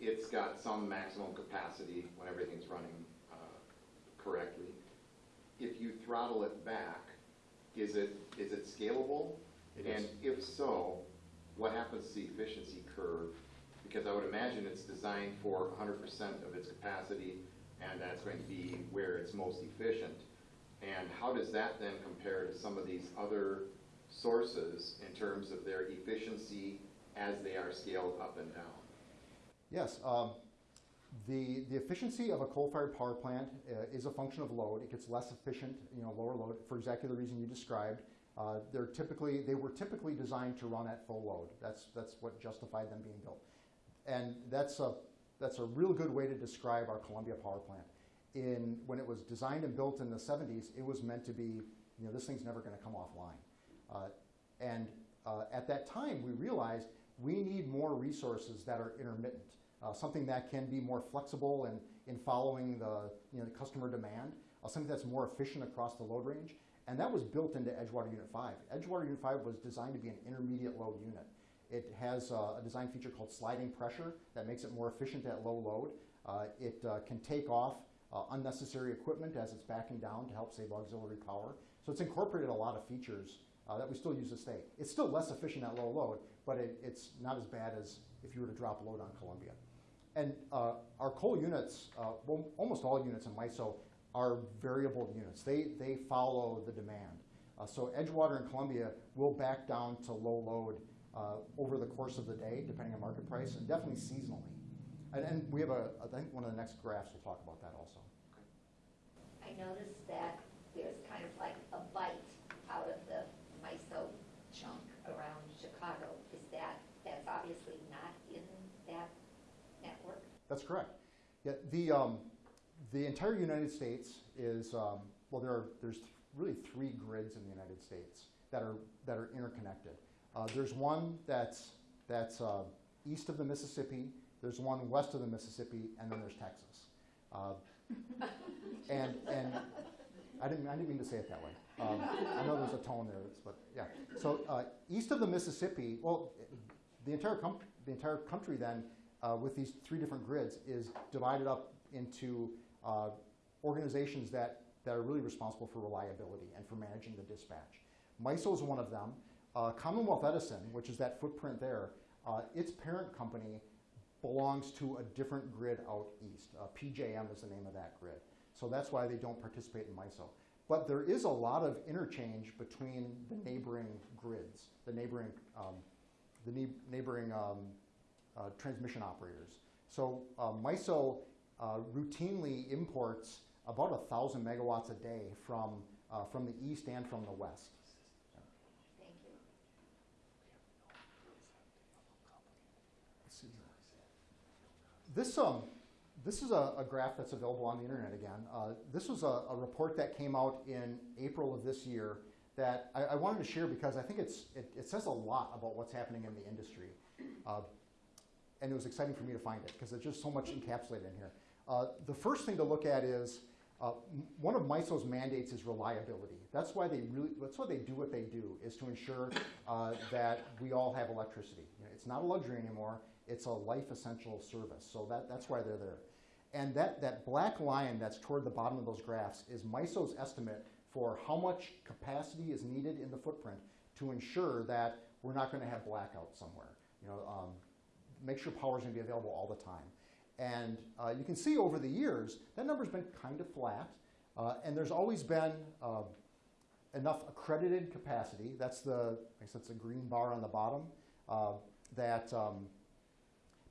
it's got some maximum capacity when everything's running, uh, correctly. If you throttle it back, is it, is it scalable? It And is. if so, what happens to the efficiency curve? Because I would imagine it's designed for hundred percent of its capacity, and that's going to be where it's most efficient. And how does that then compare to some of these other sources in terms of their efficiency as they are scaled up and down? Yes, um, the, the efficiency of a coal-fired power plant uh, is a function of load. It gets less efficient, you know, lower load, for exactly the reason you described. Uh, they're typically, they were typically designed to run at full load. That's, that's what justified them being built. And that's a, that's a real good way to describe our Columbia power plant. In, when it was designed and built in the 70s, it was meant to be, you know, this thing's never going to come offline. Uh, and uh, at that time, we realized we need more resources that are intermittent, uh, something that can be more flexible in, in following the, you know, the customer demand, something that's more efficient across the load range. And that was built into Edgewater Unit 5. Edgewater Unit 5 was designed to be an intermediate load unit. It has uh, a design feature called sliding pressure that makes it more efficient at low load. Uh, it uh, can take off unnecessary equipment as it's backing down to help save auxiliary power. So it's incorporated a lot of features uh, that we still use this day. It's still less efficient at low load, but it, it's not as bad as if you were to drop load on Columbia. And uh, our coal units, uh, well, almost all units in MISO are variable units. They, they follow the demand. Uh, so Edgewater and Columbia will back down to low load uh, over the course of the day, depending on market price, and definitely seasonally. And, and we have a, I think one of the next graphs will talk about that also. I noticed that there's kind of like a bite out of the MISO chunk around that's correct. Yeah, the, um, the entire United States is, um, well, there are, there's really three grids in the United States that are, that are interconnected. Uh, there's one that's, that's uh, east of the Mississippi, there's one west of the Mississippi, and then there's Texas. Uh, [LAUGHS] and, and I didn't, I didn't mean to say it that way. Um, I know there's a tone there, but yeah. So uh, east of the Mississippi, well, the entire, com- the entire country then, uh, with these three different grids, is divided up into uh, organizations that, that are really responsible for reliability and for managing the dispatch. MISO is one of them. Uh, Commonwealth Edison, which is that footprint there, uh, its parent company belongs to a different grid out east. Uh, PJM is the name of that grid. So that's why they don't participate in MISO. But there is a lot of interchange between the neighboring grids, the neighboring, um, the neigh- neighboring um, uh, transmission operators. So uh, MISO uh, routinely imports about a thousand megawatts a day from, from the east and from the west. Thank you. This, um, this is a, a graph that's available on the internet again. Uh, this was a, a report that came out in April of this year that I, I wanted to share because I think it's, it, it says a lot about what's happening in the industry. Uh, and it was exciting for me to find it because there's just so much encapsulated in here. Uh, the first thing to look at is uh, one of MISO's mandates is reliability. That's why they really, that's why they do what they do, is to ensure uh, that we all have electricity. You know, it's not a luxury anymore, it's a life essential service. So that, that's why they're there. And that, that black line that's toward the bottom of those graphs is MISO's estimate for how much capacity is needed in the footprint to ensure that we're not going to have blackout somewhere. You know, um, make sure power is going to be available all the time. And uh, you can see over the years, that number's been kind of flat. Uh, and there's always been uh, enough accredited capacity. That's the, I guess that's the green bar on the bottom, uh, that um,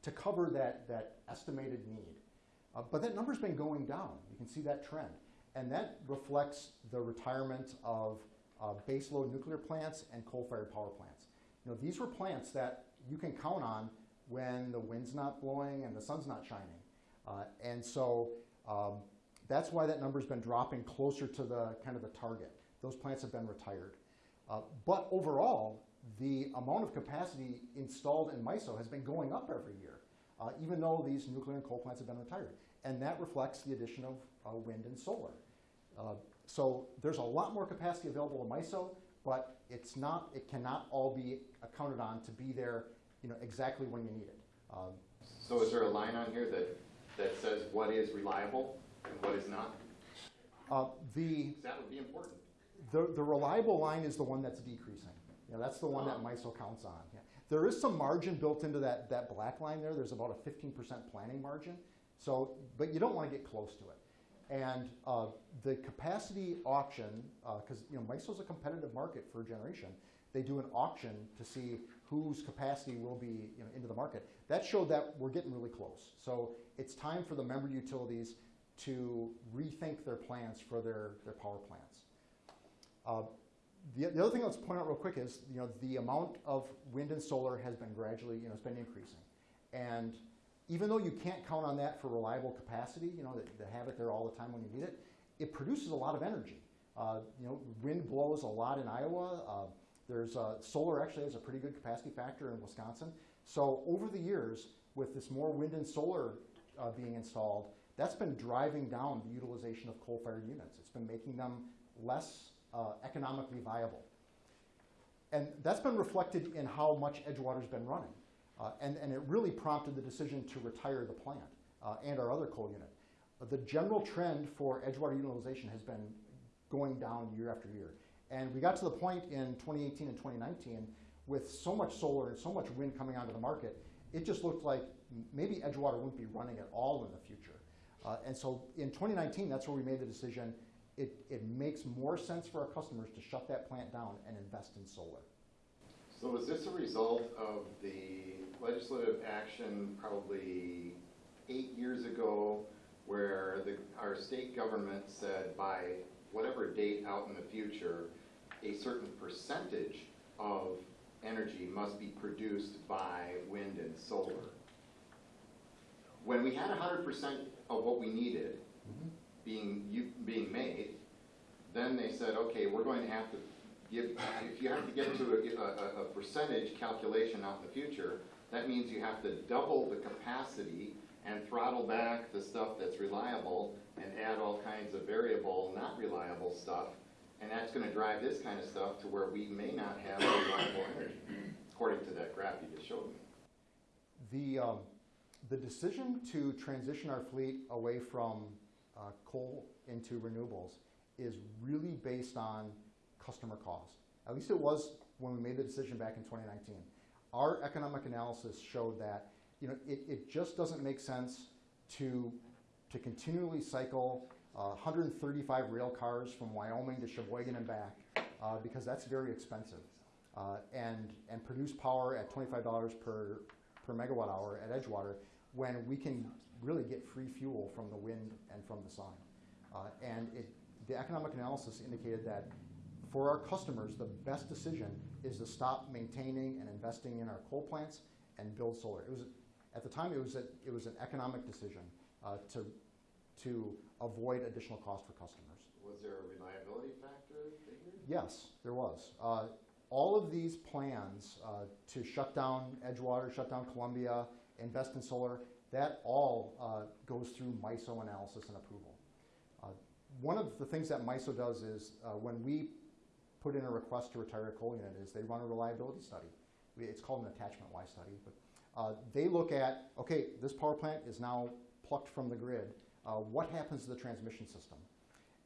to cover that, that estimated need. Uh, but that number's been going down. You can see that trend. And that reflects the retirement of uh, baseload nuclear plants and coal-fired power plants. You know, these were plants that you can count on when the wind's not blowing and the sun's not shining. Uh, and so um, that's why that number's been dropping closer to the kind of the target. Those plants have been retired. Uh, but overall, the amount of capacity installed in MISO has been going up every year, uh, even though these nuclear and coal plants have been retired. And that reflects the addition of uh, wind and solar. Uh, so there's a lot more capacity available in MISO, but it's not, it cannot all be accounted on to be there you know, exactly when you need it. Um, So is there a line on here that, that says what is reliable and what is not? uh, the, that would be important. The, the reliable line is the one that's decreasing. You know, that's the one that MISO counts on. Yeah. There is some margin built into that, that black line there. There's about a 15% planning margin. So, but you don't want to get close to it. And uh, the capacity auction, because you know MISO's a competitive market for generation, they do an auction to see whose capacity will be you know, into the market. That showed that we're getting really close. So it's time for the member utilities to rethink their plans for their, their power plants. Uh, the, the other thing let's point out real quick is, you know, the amount of wind and solar has been gradually, you know, it's been increasing. And even though you can't count on that for reliable capacity, you know, to, to have it there all the time when you need it, it produces a lot of energy. Uh, you know, wind blows a lot in Iowa. Uh, there's solar actually has a pretty good capacity factor in Wisconsin. So over the years, with this more wind and solar uh, being installed, that's been driving down the utilization of coal-fired units. It's been making them less uh, economically viable. And that's been reflected in how much Edgewater's been running. Uh, and, and it really prompted the decision to retire the plant uh, and our other coal unit. The general trend for Edgewater utilization has been going down year after year. And we got to the point in 2018 and 2019 with so much solar and so much wind coming onto the market, it just looked like maybe Edgewater wouldn't be running at all in the future. Uh, and so in 2019, that's where we made the decision. It, it makes more sense for our customers to shut that plant down and invest in solar. So is this a result of the legislative action probably eight years ago where the, our state government said by whatever date out in the future, a certain percentage of energy must be produced by wind and solar? when we had hundred percent of what we needed Mhm. being, you, being made, then they said, okay, we're going to have to give, if you have to get to a, a, a percentage calculation out in the future, that means you have to double the capacity and throttle back the stuff that's reliable and add all kinds of variable, not reliable stuff. And that's gonna drive this kind of stuff to where we may not have reliable energy, according to that graph you just showed me. The, um, the decision to transition our fleet away from uh, coal into renewables is really based on customer cost. At least it was when we made the decision back in 2019. Our economic analysis showed that you know, it, it just doesn't make sense to, to continually cycle uh, 135 rail cars from Wyoming to Sheboygan and back uh, because that's very expensive. Uh, and, and produce power at $25 per, per megawatt hour at Edgewater when we can really get free fuel from the wind and from the sun. Uh, and it, the economic analysis indicated that for our customers, the best decision is to stop maintaining and investing in our coal plants and build solar. It was, at the time, it was, a, it was an economic decision uh, to, to avoid additional cost for customers. Was there a reliability factor figured? Yes, there was. Uh, all of these plans uh, to shut down Edgewater, shut down Columbia, invest in solar, that all uh, goes through MISO analysis and approval. Uh, one of the things that MISO does is uh, when we put in a request to retire a coal unit is they run a reliability study. It's called an attachment Y study, but uh, they look at, okay, this power plant is now plucked from the grid. Uh, what happens to the transmission system?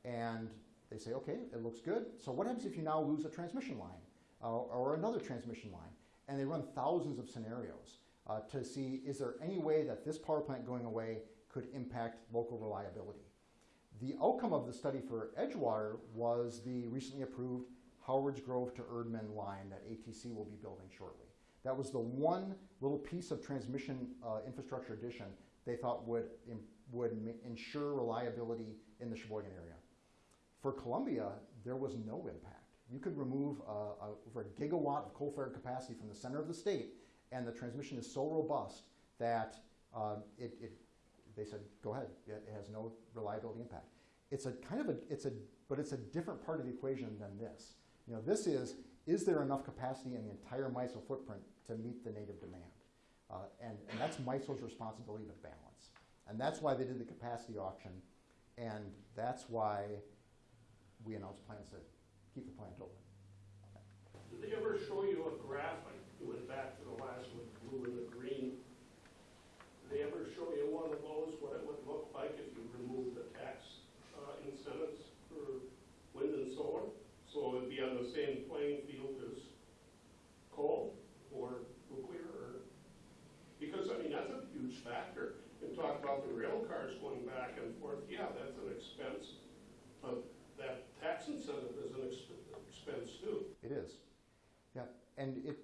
And they say, okay, it looks good. So what happens if you now lose a transmission line uh, or another transmission line? And they run thousands of scenarios uh, to see is there any way that this power plant going away could impact local reliability. The outcome of the study for Edgewater was the recently approved Howards Grove to Erdman line that ATC will be building shortly. That was the one little piece of transmission uh, infrastructure addition they thought would, would ensure reliability in the Sheboygan area. For Columbia, there was no impact. You could remove a, over a gigawatt of coal-fired capacity from the center of the state, and the transmission is so robust that uh, it, it, they said, go ahead, it, it has no reliability impact. It's a kind of a, it's a, but it's a different part of the equation than this. You know, this is, is there enough capacity in the entire MISO footprint to meet the native demand? Uh, and, and that's MISO's responsibility to balance. And that's why they did the capacity auction, and that's why we announced plans to keep the plant open. Did they ever show you a graph, you went back to the last one, blue and the green? Did they ever show you one of those, what it would look like if you removed the tax uh, incentives for wind and solar? So it would be on the same playing field as coal or nuclear, or, because, I mean, that's a huge factor. And talk about the rail cars going back and forth, yeah, that's an expense, but that tax incentive is an exp- expense too. It is. Yeah, and it,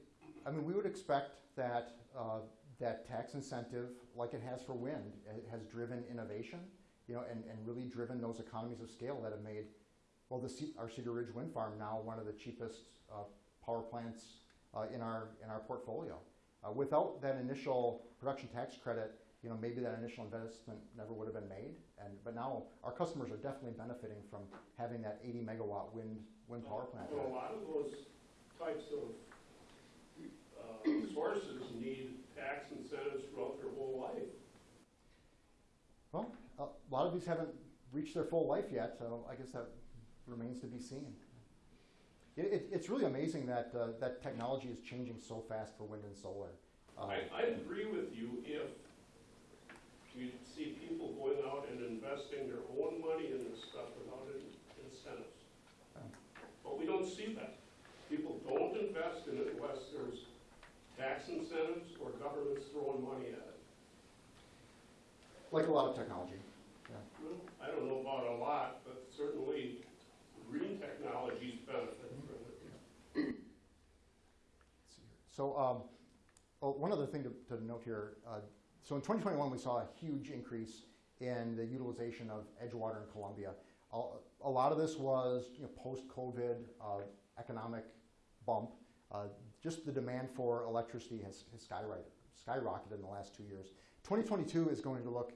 I mean, we would expect that, uh, that tax incentive, like it has for wind, has driven innovation, you know, and, and really driven those economies of scale that have made, well, the, our Cedar Ridge Wind Farm now one of the cheapest, uh, power plants, uh, in our, in our portfolio. Uh, without that initial production tax credit, you know, maybe that initial investment never would have been made. And, but now our customers are definitely benefiting from having that eighty megawatt wind, wind power plant. Well, a lot of those types of uh, sources need tax incentives throughout their whole life. Well, a lot of these haven't reached their full life yet, so I guess that remains to be seen. It, it, it's really amazing that, uh, that technology is changing so fast for wind and solar. Uh, I, I agree with you if you see people going out and investing their own money in this stuff without in- incentives. Yeah. But we don't see that. People don't invest in it unless there's tax incentives or governments throwing money at it. Like a lot of technology. Well, I don't know about a lot, but certainly green technologies benefit from it. So, um, oh, one other thing to, to note here. Uh, so in 2021, we saw a huge increase in the utilization of Edgewater and Columbia. A, a lot of this was you know, post-COVID uh, economic bump. Uh, just the demand for electricity has, has skyrocketed, skyrocketed in the last two years. 2022 is going to look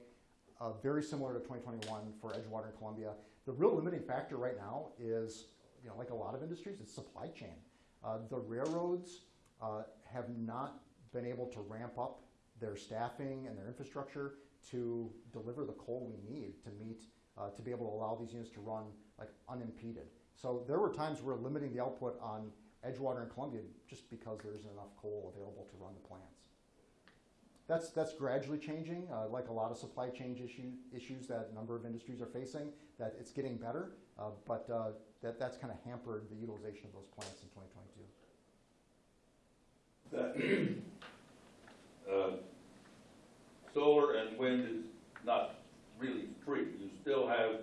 uh, very similar to 2021 for Edgewater and Columbia. The real limiting factor right now is, you know, like a lot of industries, it's supply chain. Uh, the railroads uh, have not been able to ramp up their staffing and their infrastructure to deliver the coal we need to meet, uh, to be able to allow these units to run like unimpeded. So there were times we're limiting the output on Edgewater and Columbia just because there isn't enough coal available to run the plants. That's, that's gradually changing, uh, like a lot of supply chain issue, issues that a number of industries are facing, that it's getting better, uh, but uh, that, that's kind of hampered the utilization of those plants in 2022. that, [CLEARS THROAT] uh, solar and wind is not really free. You still have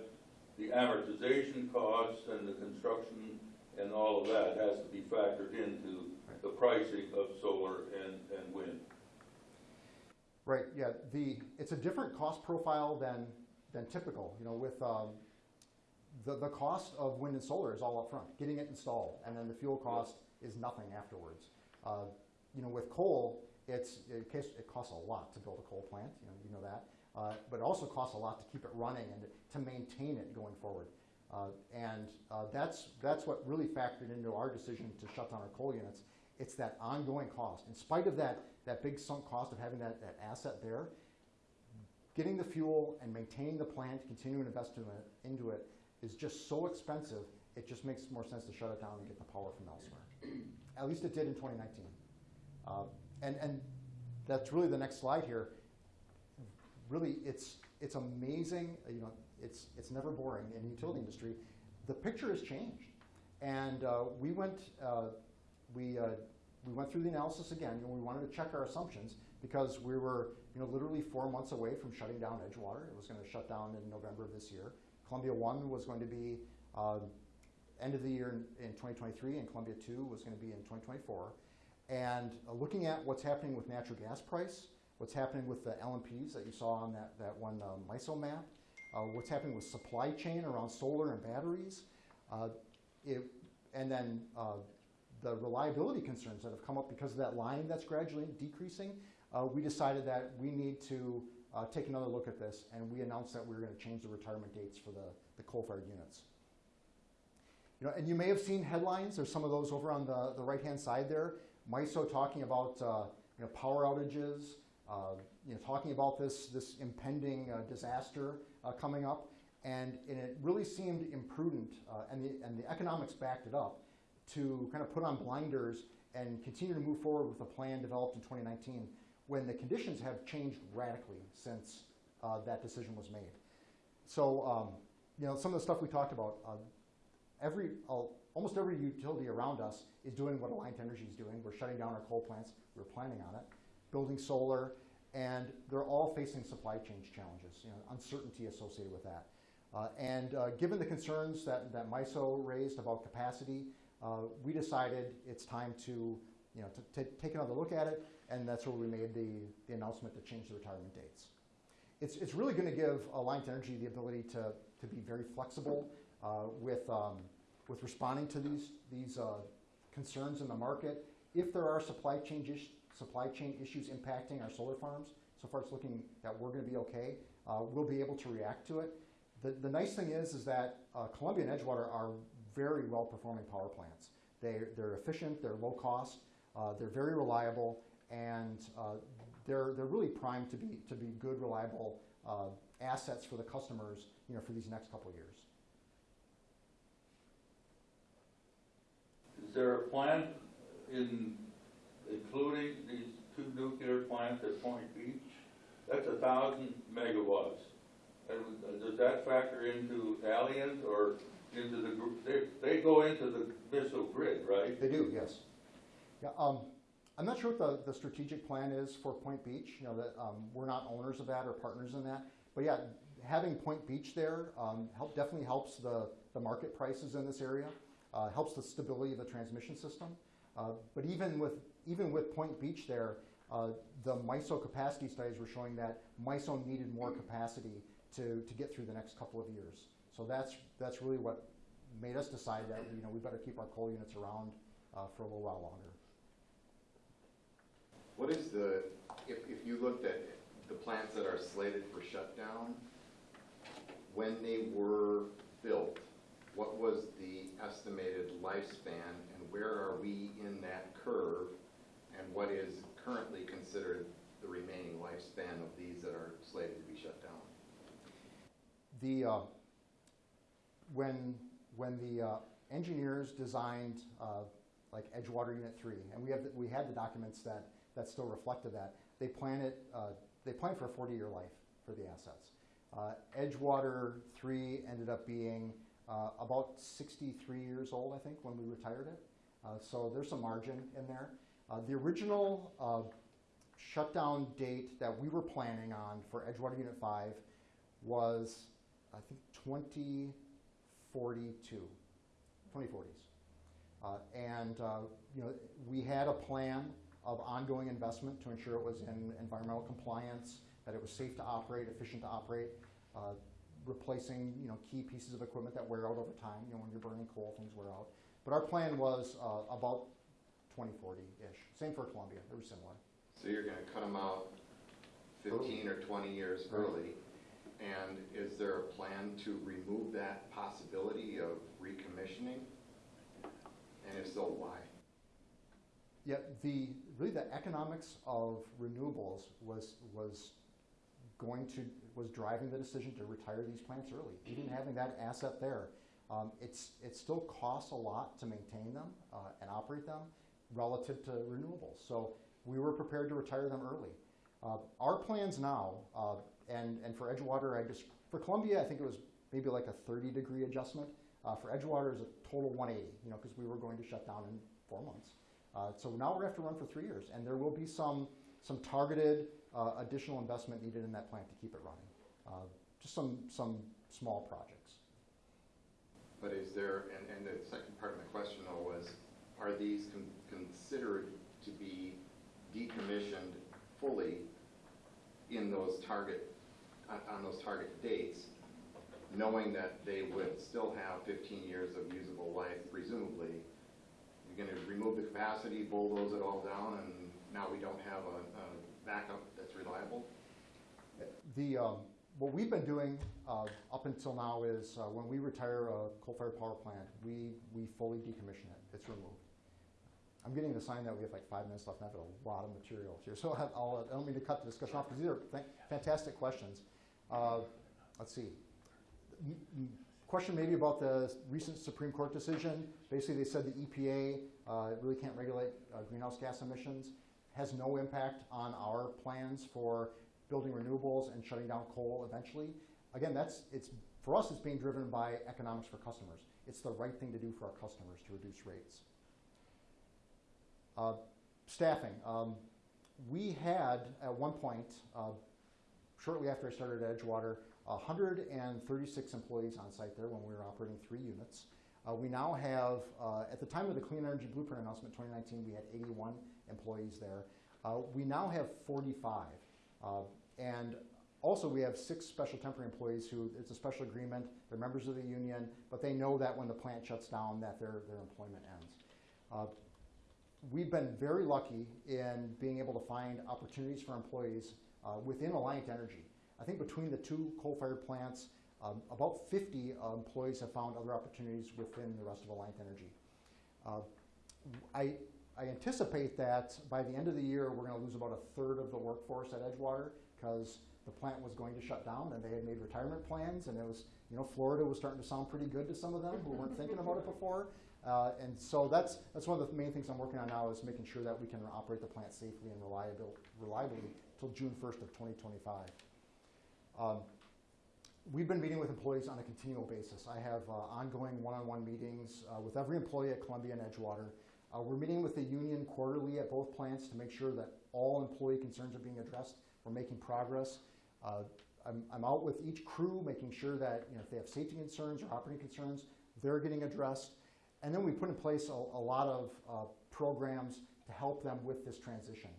the amortization costs and the construction and all of that has to be factored into the pricing of solar and, and wind. Right, yeah, the, it's a different cost profile than, than typical, you know, with, um, the, the cost of wind and solar is all upfront, getting it installed, and then the fuel cost is nothing afterwards. Uh, you know, with coal, it's, it, it costs a lot to build a coal plant, you know, you know that, uh, but it also costs a lot to keep it running and to maintain it going forward. Uh, and uh, that's, that's what really factored into our decision to shut down our coal units. It's that ongoing cost. In spite of that, that big sunk cost of having that, that asset there, getting the fuel and maintaining the plant, continuing to invest in it, into it, is just so expensive, it just makes more sense to shut it down and get the power from elsewhere. [CLEARS THROAT] At least it did in 2019. Uh, and, and that's really the next slide here. Really, it's, it's amazing, you know, it's, it's never boring in the utility industry. The picture has changed. And uh, we went, uh, we, uh, we went through the analysis again, and we wanted to check our assumptions because we were, you know, literally four months away from shutting down Edgewater. It was going to shut down in November of this year. Columbia One was going to be uh, end of the year in, in 2023, and Columbia Two was going to be in 2024. And uh, looking at what's happening with natural gas price, what's happening with the LMPs that you saw on that, that one uh, MISO map, uh, what's happening with supply chain around solar and batteries, uh, it, and then uh, the reliability concerns that have come up because of that line that's gradually decreasing, uh, we decided that we need to uh, take another look at this, and we announced that we were going to change the retirement dates for the, the coal-fired units. You know, and you may have seen headlines. There's some of those over on the, the right-hand side there. MISO talking about uh, you know, power outages, uh, you know, talking about this, this impending uh, disaster uh, coming up. And, and it really seemed imprudent, uh, and, the, and the economics backed it up, to kind of put on blinders and continue to move forward with a plan developed in 2019 when the conditions have changed radically since uh, that decision was made. So, um, you know, some of the stuff we talked about, uh, every, uh, almost every utility around us is doing what Alliant Energy is doing. We're shutting down our coal plants. We're planning on it, building solar, and they're all facing supply chain challenges, you know, uncertainty associated with that. Uh, and uh, given the concerns that, that MISO raised about capacity, uh, we decided it's time to, you know, to, to take another look at it, and that's where we made the, the announcement to change the retirement dates. It's, it's really going to give Alliant Energy the ability to, to be very flexible uh, with, um, with responding to these, these uh, concerns in the market. If there are supply chain, supply chain issues impacting our solar farms, so far it's looking that we're going to be okay, uh, we'll be able to react to it. The, the nice thing is, is that uh, Columbia and Edgewater are very well-performing power plants. They, they're efficient, they're low cost, uh, they're very reliable, and uh, they're, they're really primed to be, to be good, reliable uh, assets for the customers you know, for these next couple of years. Is there a plan in including these two nuclear plants at Point Beach? That's a thousand megawatts. And does that factor into Alliant or into the group? They, they go into the MISO grid, right? They do, yes. Yeah, um, I'm not sure what the, the strategic plan is for Point Beach. You know, that, um, we're not owners of that or partners in that. But yeah, having Point Beach there um, help, definitely helps the, the market prices in this area, uh, helps the stability of the transmission system. Uh, but even with, even with Point Beach there, uh, the MISO capacity studies were showing that MISO needed more capacity to, to get through the next couple of years. So that's, that's really what made us decide that you know, we better keep our coal units around uh, for a little while longer. What is the if, if you looked at the plants that are slated for shutdown, when they were built, what was the estimated lifespan and where are we in that curve? And what is currently considered the remaining lifespan of these that are slated to be shut down? The, uh, when, when the uh, engineers designed uh, like Edgewater Unit 3, and we have, the- we had the documents that, that still reflected that, they planned it, uh, they planned for a 40-year life for the assets. Uh, Edgewater 3 ended up being uh, about 63 years old, I think, when we retired it. So there's some margin in there. Uh, The original uh, shutdown date that we were planning on for Edgewater Unit 5 was, I think, 2042, 2040s. Uh, And, uh, you know, we had a plan of ongoing investment to ensure it was in environmental compliance, that it was safe to operate, efficient to operate, uh, replacing, you know, key pieces of equipment that wear out over time. You know, when you're burning coal, things wear out. But our plan was uh, about 2040-ish. Same for Columbia, they were similar. So you're gonna cut them out fifteen or twenty years Right. early? And is there a plan to remove that possibility of recommissioning? And if so, why? Yeah, the, really the economics of renewables was, was going to, was driving the decision to retire these plants early. Even having that asset there, um, it's, it still costs a lot to maintain them uh, and operate them relative to renewables. So we were prepared to retire them early. Uh, Our plans now, uh, and, and for Edgewater, I just, for Columbia, I think it was maybe like a 30 degree adjustment. Uh, For Edgewater is a total 180, you know, because we were going to shut down in four months. Uh, So now we're going to have to run for three years, and there will be some, some targeted uh, additional investment needed in that plant to keep it running. Uh, Just some, some small projects. But is there, and, and the second part of my question though was, are these con- considered to be decommissioned fully in those target, on, those target dates, knowing that they would still have fifteen years of usable life presumably? You're gonna remove the capacity, bulldoze it all down, and now we don't have a, a backup that's reliable? The, um, what we've been doing uh, up until now is uh, when we retire a coal-fired power plant, we, we fully decommission it. It's removed. I'm getting the sign that we have like five minutes left, and I have a lot of material here, so [LAUGHS] I'll- I don't mean to cut the discussion off, because these are fantastic questions. Uh, Let's see. Question maybe about the recent Supreme Court decision. Basically, they said the EPA uh, really can't regulate uh, greenhouse gas emissions, has no impact on our plans for building renewables and shutting down coal eventually. Again, that's, it's, for us, it's being driven by economics for customers. It's the right thing to do for our customers to reduce rates. Uh, Staffing, um, we had at one point, uh, shortly after I started at Edgewater, 136 employees on site there when we were operating three units. Uh, we now have, uh, at the time of the Clean Energy Blueprint announcement 2019, we had 81 employees there. Uh, we now have 45. Uh, and also, we have six special temporary employees who, it's a special agreement, they're members of the union, but they know that when the plant shuts down, that their, their employment ends. We've been very lucky in being able to find opportunities for employees uh, within Alliant Energy. I think between the two coal-fired plants, um, about 50 uh, employees have found other opportunities within the rest of Alliant Energy. Uh, I, I anticipate that by the end of the year, we're going to lose about a third of the workforce at Edgewater because the plant was going to shut down and they had made retirement plans and it was, you know, Florida was starting to sound pretty good to some of them who weren't thinking about it before. Uh, and so that's, that's one of the main things I'm working on now is making sure that we can operate the plant safely and reliable, reliably till June 1st of 2025. Um, We've been meeting with employees on a continual basis. I have uh, ongoing one-on-one meetings uh, with every employee at Columbia and Edgewater. Uh, We're meeting with the union quarterly at both plants to make sure that all employee concerns are being addressed. We're making progress. Uh, I'm, I'm out with each crew, making sure that, you know, if they have safety concerns or operating concerns, they're getting addressed. And then we put in place a, a lot of uh, programs to help them with this transition.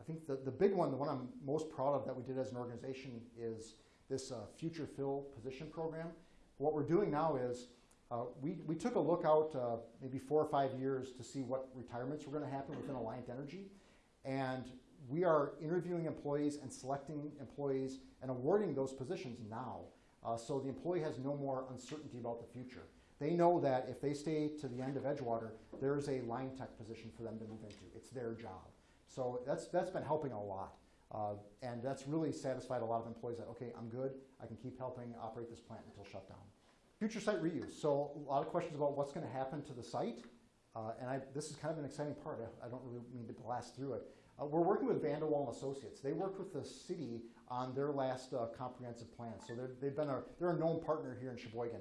I think the, the big one, the one I'm most proud of that we did as an organization is this uh, Future Fill Position Program. What we're doing now is uh, we, we took a look out uh, maybe four or five years to see what retirements were going to happen within Alliant Energy. And we are interviewing employees and selecting employees and awarding those positions now. Uh, so the employee has no more uncertainty about the future. They know that if they stay to the end of Edgewater, there's a line tech position for them to move into. It's their job. So that's, that's been helping a lot. Uh, and that's really satisfied a lot of employees that, okay, I'm good. I can keep helping operate this plant until shutdown. Future site reuse. So a lot of questions about what's going to happen to the site. Uh, and I, this is kind of an exciting part. I, I don't really mean to blast through it. Uh, we're working with Vandewalle and Associates. They worked with the city on their last uh, comprehensive plan. So they've been a, they're a known partner here in Sheboygan.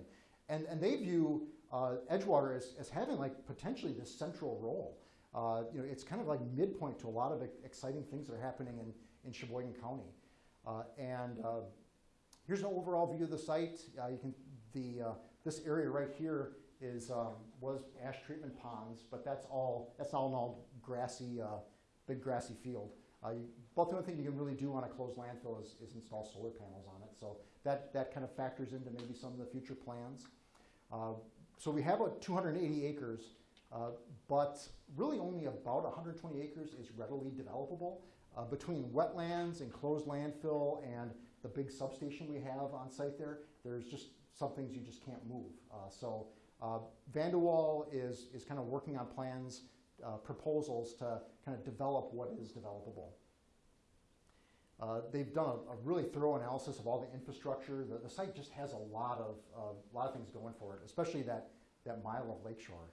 And, and they view uh, Edgewater as, as having like potentially this central role. Uh, you know, it's kind of like midpoint to a lot of exciting things that are happening in, in Sheboygan County. Uh, and uh, here's an overall view of the site. Uh, you can, the, uh, this area right here is, um, was ash treatment ponds, but that's all, that's all an all grassy, big grassy field. Uh, you, the only thing you can really do on a closed landfill is, is install solar panels on it. So that, that kind of factors into maybe some of the future plans. Uh, so we have about 280 acres, uh, but really only about 120 acres is readily developable. Uh, between wetlands and closed landfill and the big substation we have on site there, there's just some things you just can't move. So uh, Vandewalle is, is kind of working on plans, uh, proposals to kind of develop what is developable. Uh, they've done a, a, really thorough analysis of all the infrastructure. The, the site just has a lot of, a lot of things going for it, especially that, that mile of lakeshore.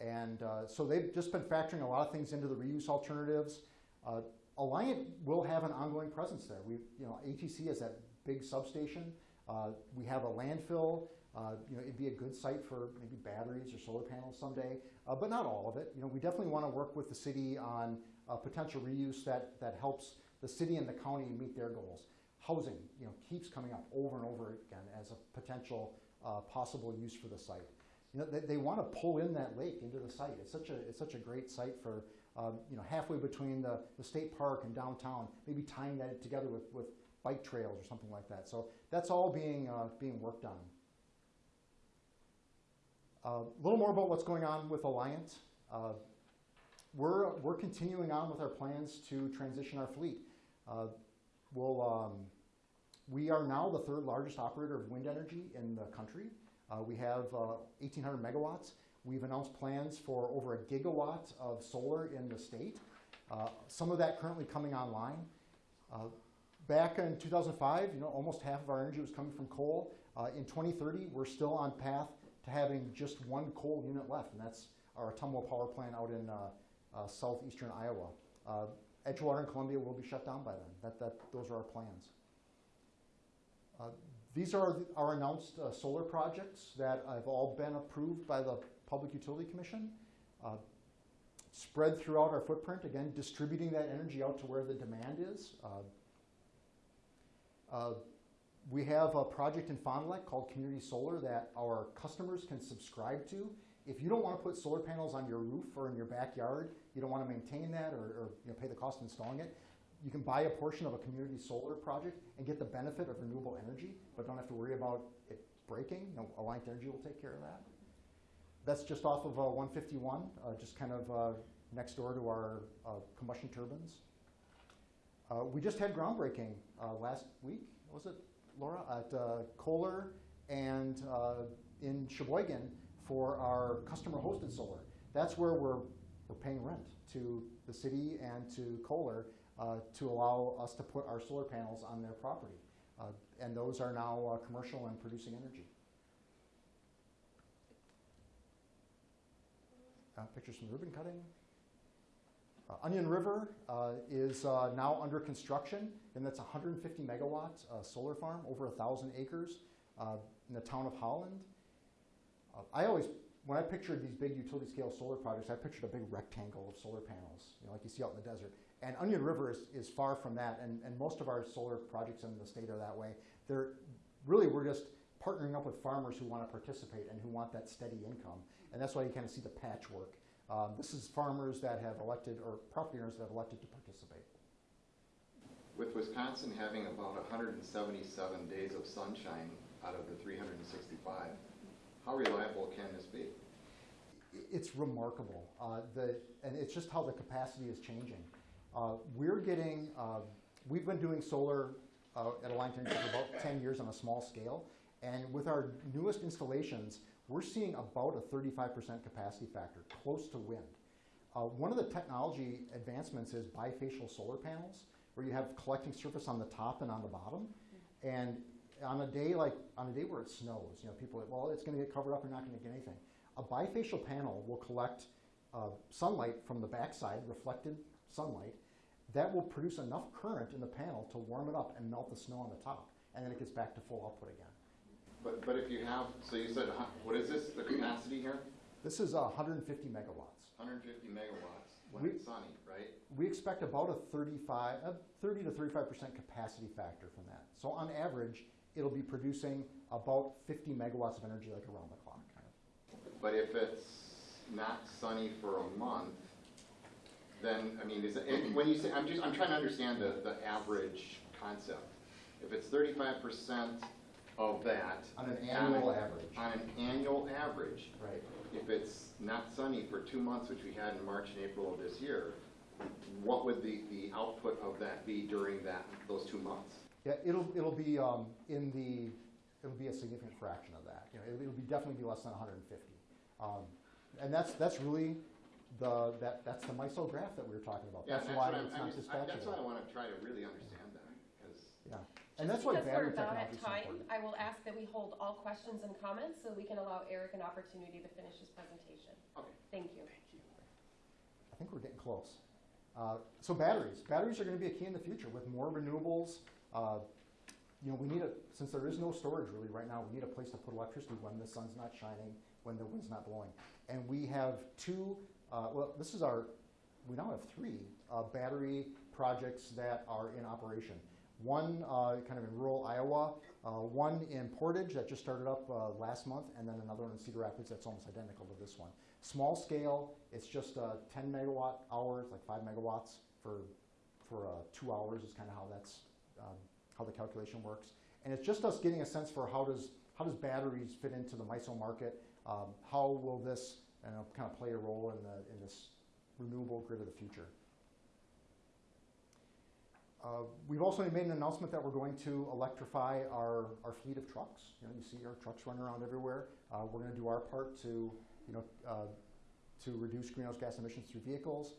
And uh, so they've just been factoring a lot of things into the reuse alternatives. Uh, Alliant will have an ongoing presence there. We, you know, ATC is that big substation. Uh, we have a landfill. Uh, you know, it'd be a good site for maybe batteries or solar panels someday, but not all of it. You know, we definitely want to work with the city on potential reuse that, that helps the city and the county meet their goals. Housing, you know, keeps coming up over and over again as a potential uh, possible use for the site. You know, they, they want to pull in that lake into the site. It's such a, it's such a great site for, um, you know, halfway between the, the state park and downtown, maybe tying that together with, with bike trails or something like that. So that's all being, uh, being worked on. A uh, little more about what's going on with Alliant. Uh, we're, we're continuing on with our plans to transition our fleet. Uh, we'll, um, we are now the third largest operator of wind energy in the country. Uh, we have 1,800 uh, megawatts. We've announced plans for over a gigawatt of solar in the state. Uh, some of that currently coming online. back in 2005, you know, almost half of our energy was coming from coal. in 2030, we're still on path to having just one coal unit left, and that's our Ottumwa power plant out in uh, uh, southeastern Iowa. Uh, Edgewater and Columbia will be shut down by then. That, that, those are our plans. Uh, these are our announced uh, solar projects that have all been approved by the Public Utility Commission. Uh, spread throughout our footprint, again, distributing that energy out to where the demand is. We have a project in Fond du Lac called Community Solar that our customers can subscribe to. If you don't want to put solar panels on your roof or in your backyard, you don't want to maintain that or, or you know, pay the cost of installing it, you can buy a portion of a community solar project and get the benefit of renewable energy, but don't have to worry about it breaking. You know, Alliant Energy will take care of that. That's just off of uh, 151, uh, just kind of uh, next door to our uh, combustion turbines. Uh, we just had groundbreaking uh, last week, was it Laura, at Kohler and in Sheboygan for our customer hosted solar. That's where we're, we're paying rent to the city and to Kohler uh, to allow us to put our solar panels on their property. Uh, and those are now uh, commercial and producing energy. Uh, pictures from ribbon cutting. Uh, Onion River uh, is uh, now under construction, and that's 150 megawatt uh, solar farm, over 1,000 acres in the town of Holland. I always, when I pictured these big utility scale solar projects, I pictured a big rectangle of solar panels, you know, like you see out in the desert. And Onion River is, is far from that, and, and most of our solar projects in the state are that way. They're really, we're just partnering up with farmers who want to participate and who want that steady income. And that's why you kind of see the patchwork. Um, this is farmers that have elected, or property owners that have elected to participate. With Wisconsin having about 177 days of sunshine out of the 365, how reliable can this be? it's remarkable. Uh, the, and it's just how the capacity is changing. Uh, we're getting, uh, we've been doing solar uh, at Alliant for about 10 years on a small scale. And with our newest installations, we're seeing about a 35% capacity factor, close to wind. Uh, one of the technology advancements is bifacial solar panels, where you have collecting surface on the top and on the bottom. And on a day like on a day where it snows, you know, people are, well, it's going to get covered up. You're not going to get anything. A bifacial panel will collect uh, sunlight from the backside, reflected sunlight, that will produce enough current in the panel to warm it up and melt the snow on the top, and then it gets back to full output again. But, but if you have, so you said, what is this, the capacity here? This is uh, 150 megawatts. Hundred and fifty megawatts when We- it's sunny, right? We expect about a 35, a 30 to 35 percent capacity factor from that. So on average, it'll be producing about 50 megawatts of energy, like around the clock. Kind of. But if it's not sunny for a month, then, I mean, is it, when you say, I'm just, I'm trying to understand the, the average concept. If it's thirty-five percent of that. On an annual on average. On an annual average, Right. if it's not sunny for two months, which we had in March and April of this year, what would the, the output of that be during that, those two months? Yeah, it'll it'll be um, in the it'll be a significant fraction of that. You know, it'll, it'll be definitely be less than 150. Um, and that's that's really the that that's the MISO graph that we were talking about. Yeah, that's and why what I'm- it's I'm not just- I- That's why I wanna try to really understand that, because. Yeah, and that's why Just battery because we're about technology at is so time, important. I will ask that we hold all questions and comments so we can allow Eric an opportunity to finish his presentation. Okay. Thank you. I think we're getting close. Uh, so batteries, batteries are going to be a key in the future with more renewables. Uh, you know, we need a since there is no storage really right now. We need a place to put electricity when the sun's not shining, when the wind's not blowing. And we have two. Uh, well, this is our. We now have three uh, battery projects that are in operation. One uh, kind of in rural Iowa, uh, one in Portage that just started up uh, last month, and then another one in Cedar Rapids that's almost identical to this one. Small scale, it's just uh, 10 megawatt hours, like 5 megawatts for, for two hours is kind of how that's, um, how the calculation works. And it's just us getting a sense for how does, how does batteries fit into the MISO market? Um, how will this kind of play a role in, the, in this renewable grid of the future? Uh, we've also made an announcement that we're going to electrify our, our fleet of trucks. You know, you see our trucks running around everywhere. Uh, we're going to do our part to, you know, uh, to reduce greenhouse gas emissions through vehicles.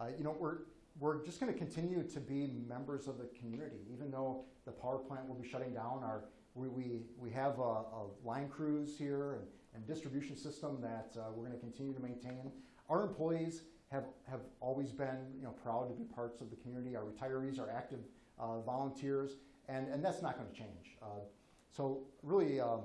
Uh, you know, we're, we're just going to continue to be members of the community, even though the power plant will be shutting down. Our, we, we, we have a, a line crews here and, and distribution system that uh, we're going to continue to maintain. Our employees have, have always been you know, proud to be parts of the community. Our retirees are active uh, volunteers, and, and that's not going to change. Uh, so really, um,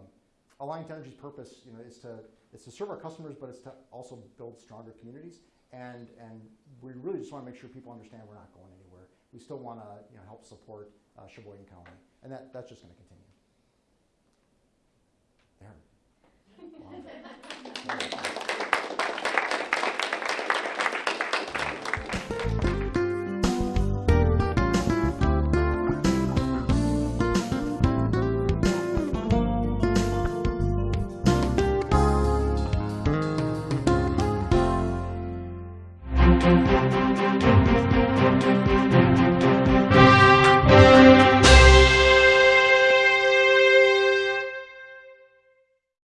Alliant Energy's purpose you know, is, to, is to serve our customers, but it's to also build stronger communities. And, and we really just want to make sure people understand we're not going anywhere. We still want to you know, help support uh, Sheboygan County, and that, that's just going to continue. There. [LAUGHS]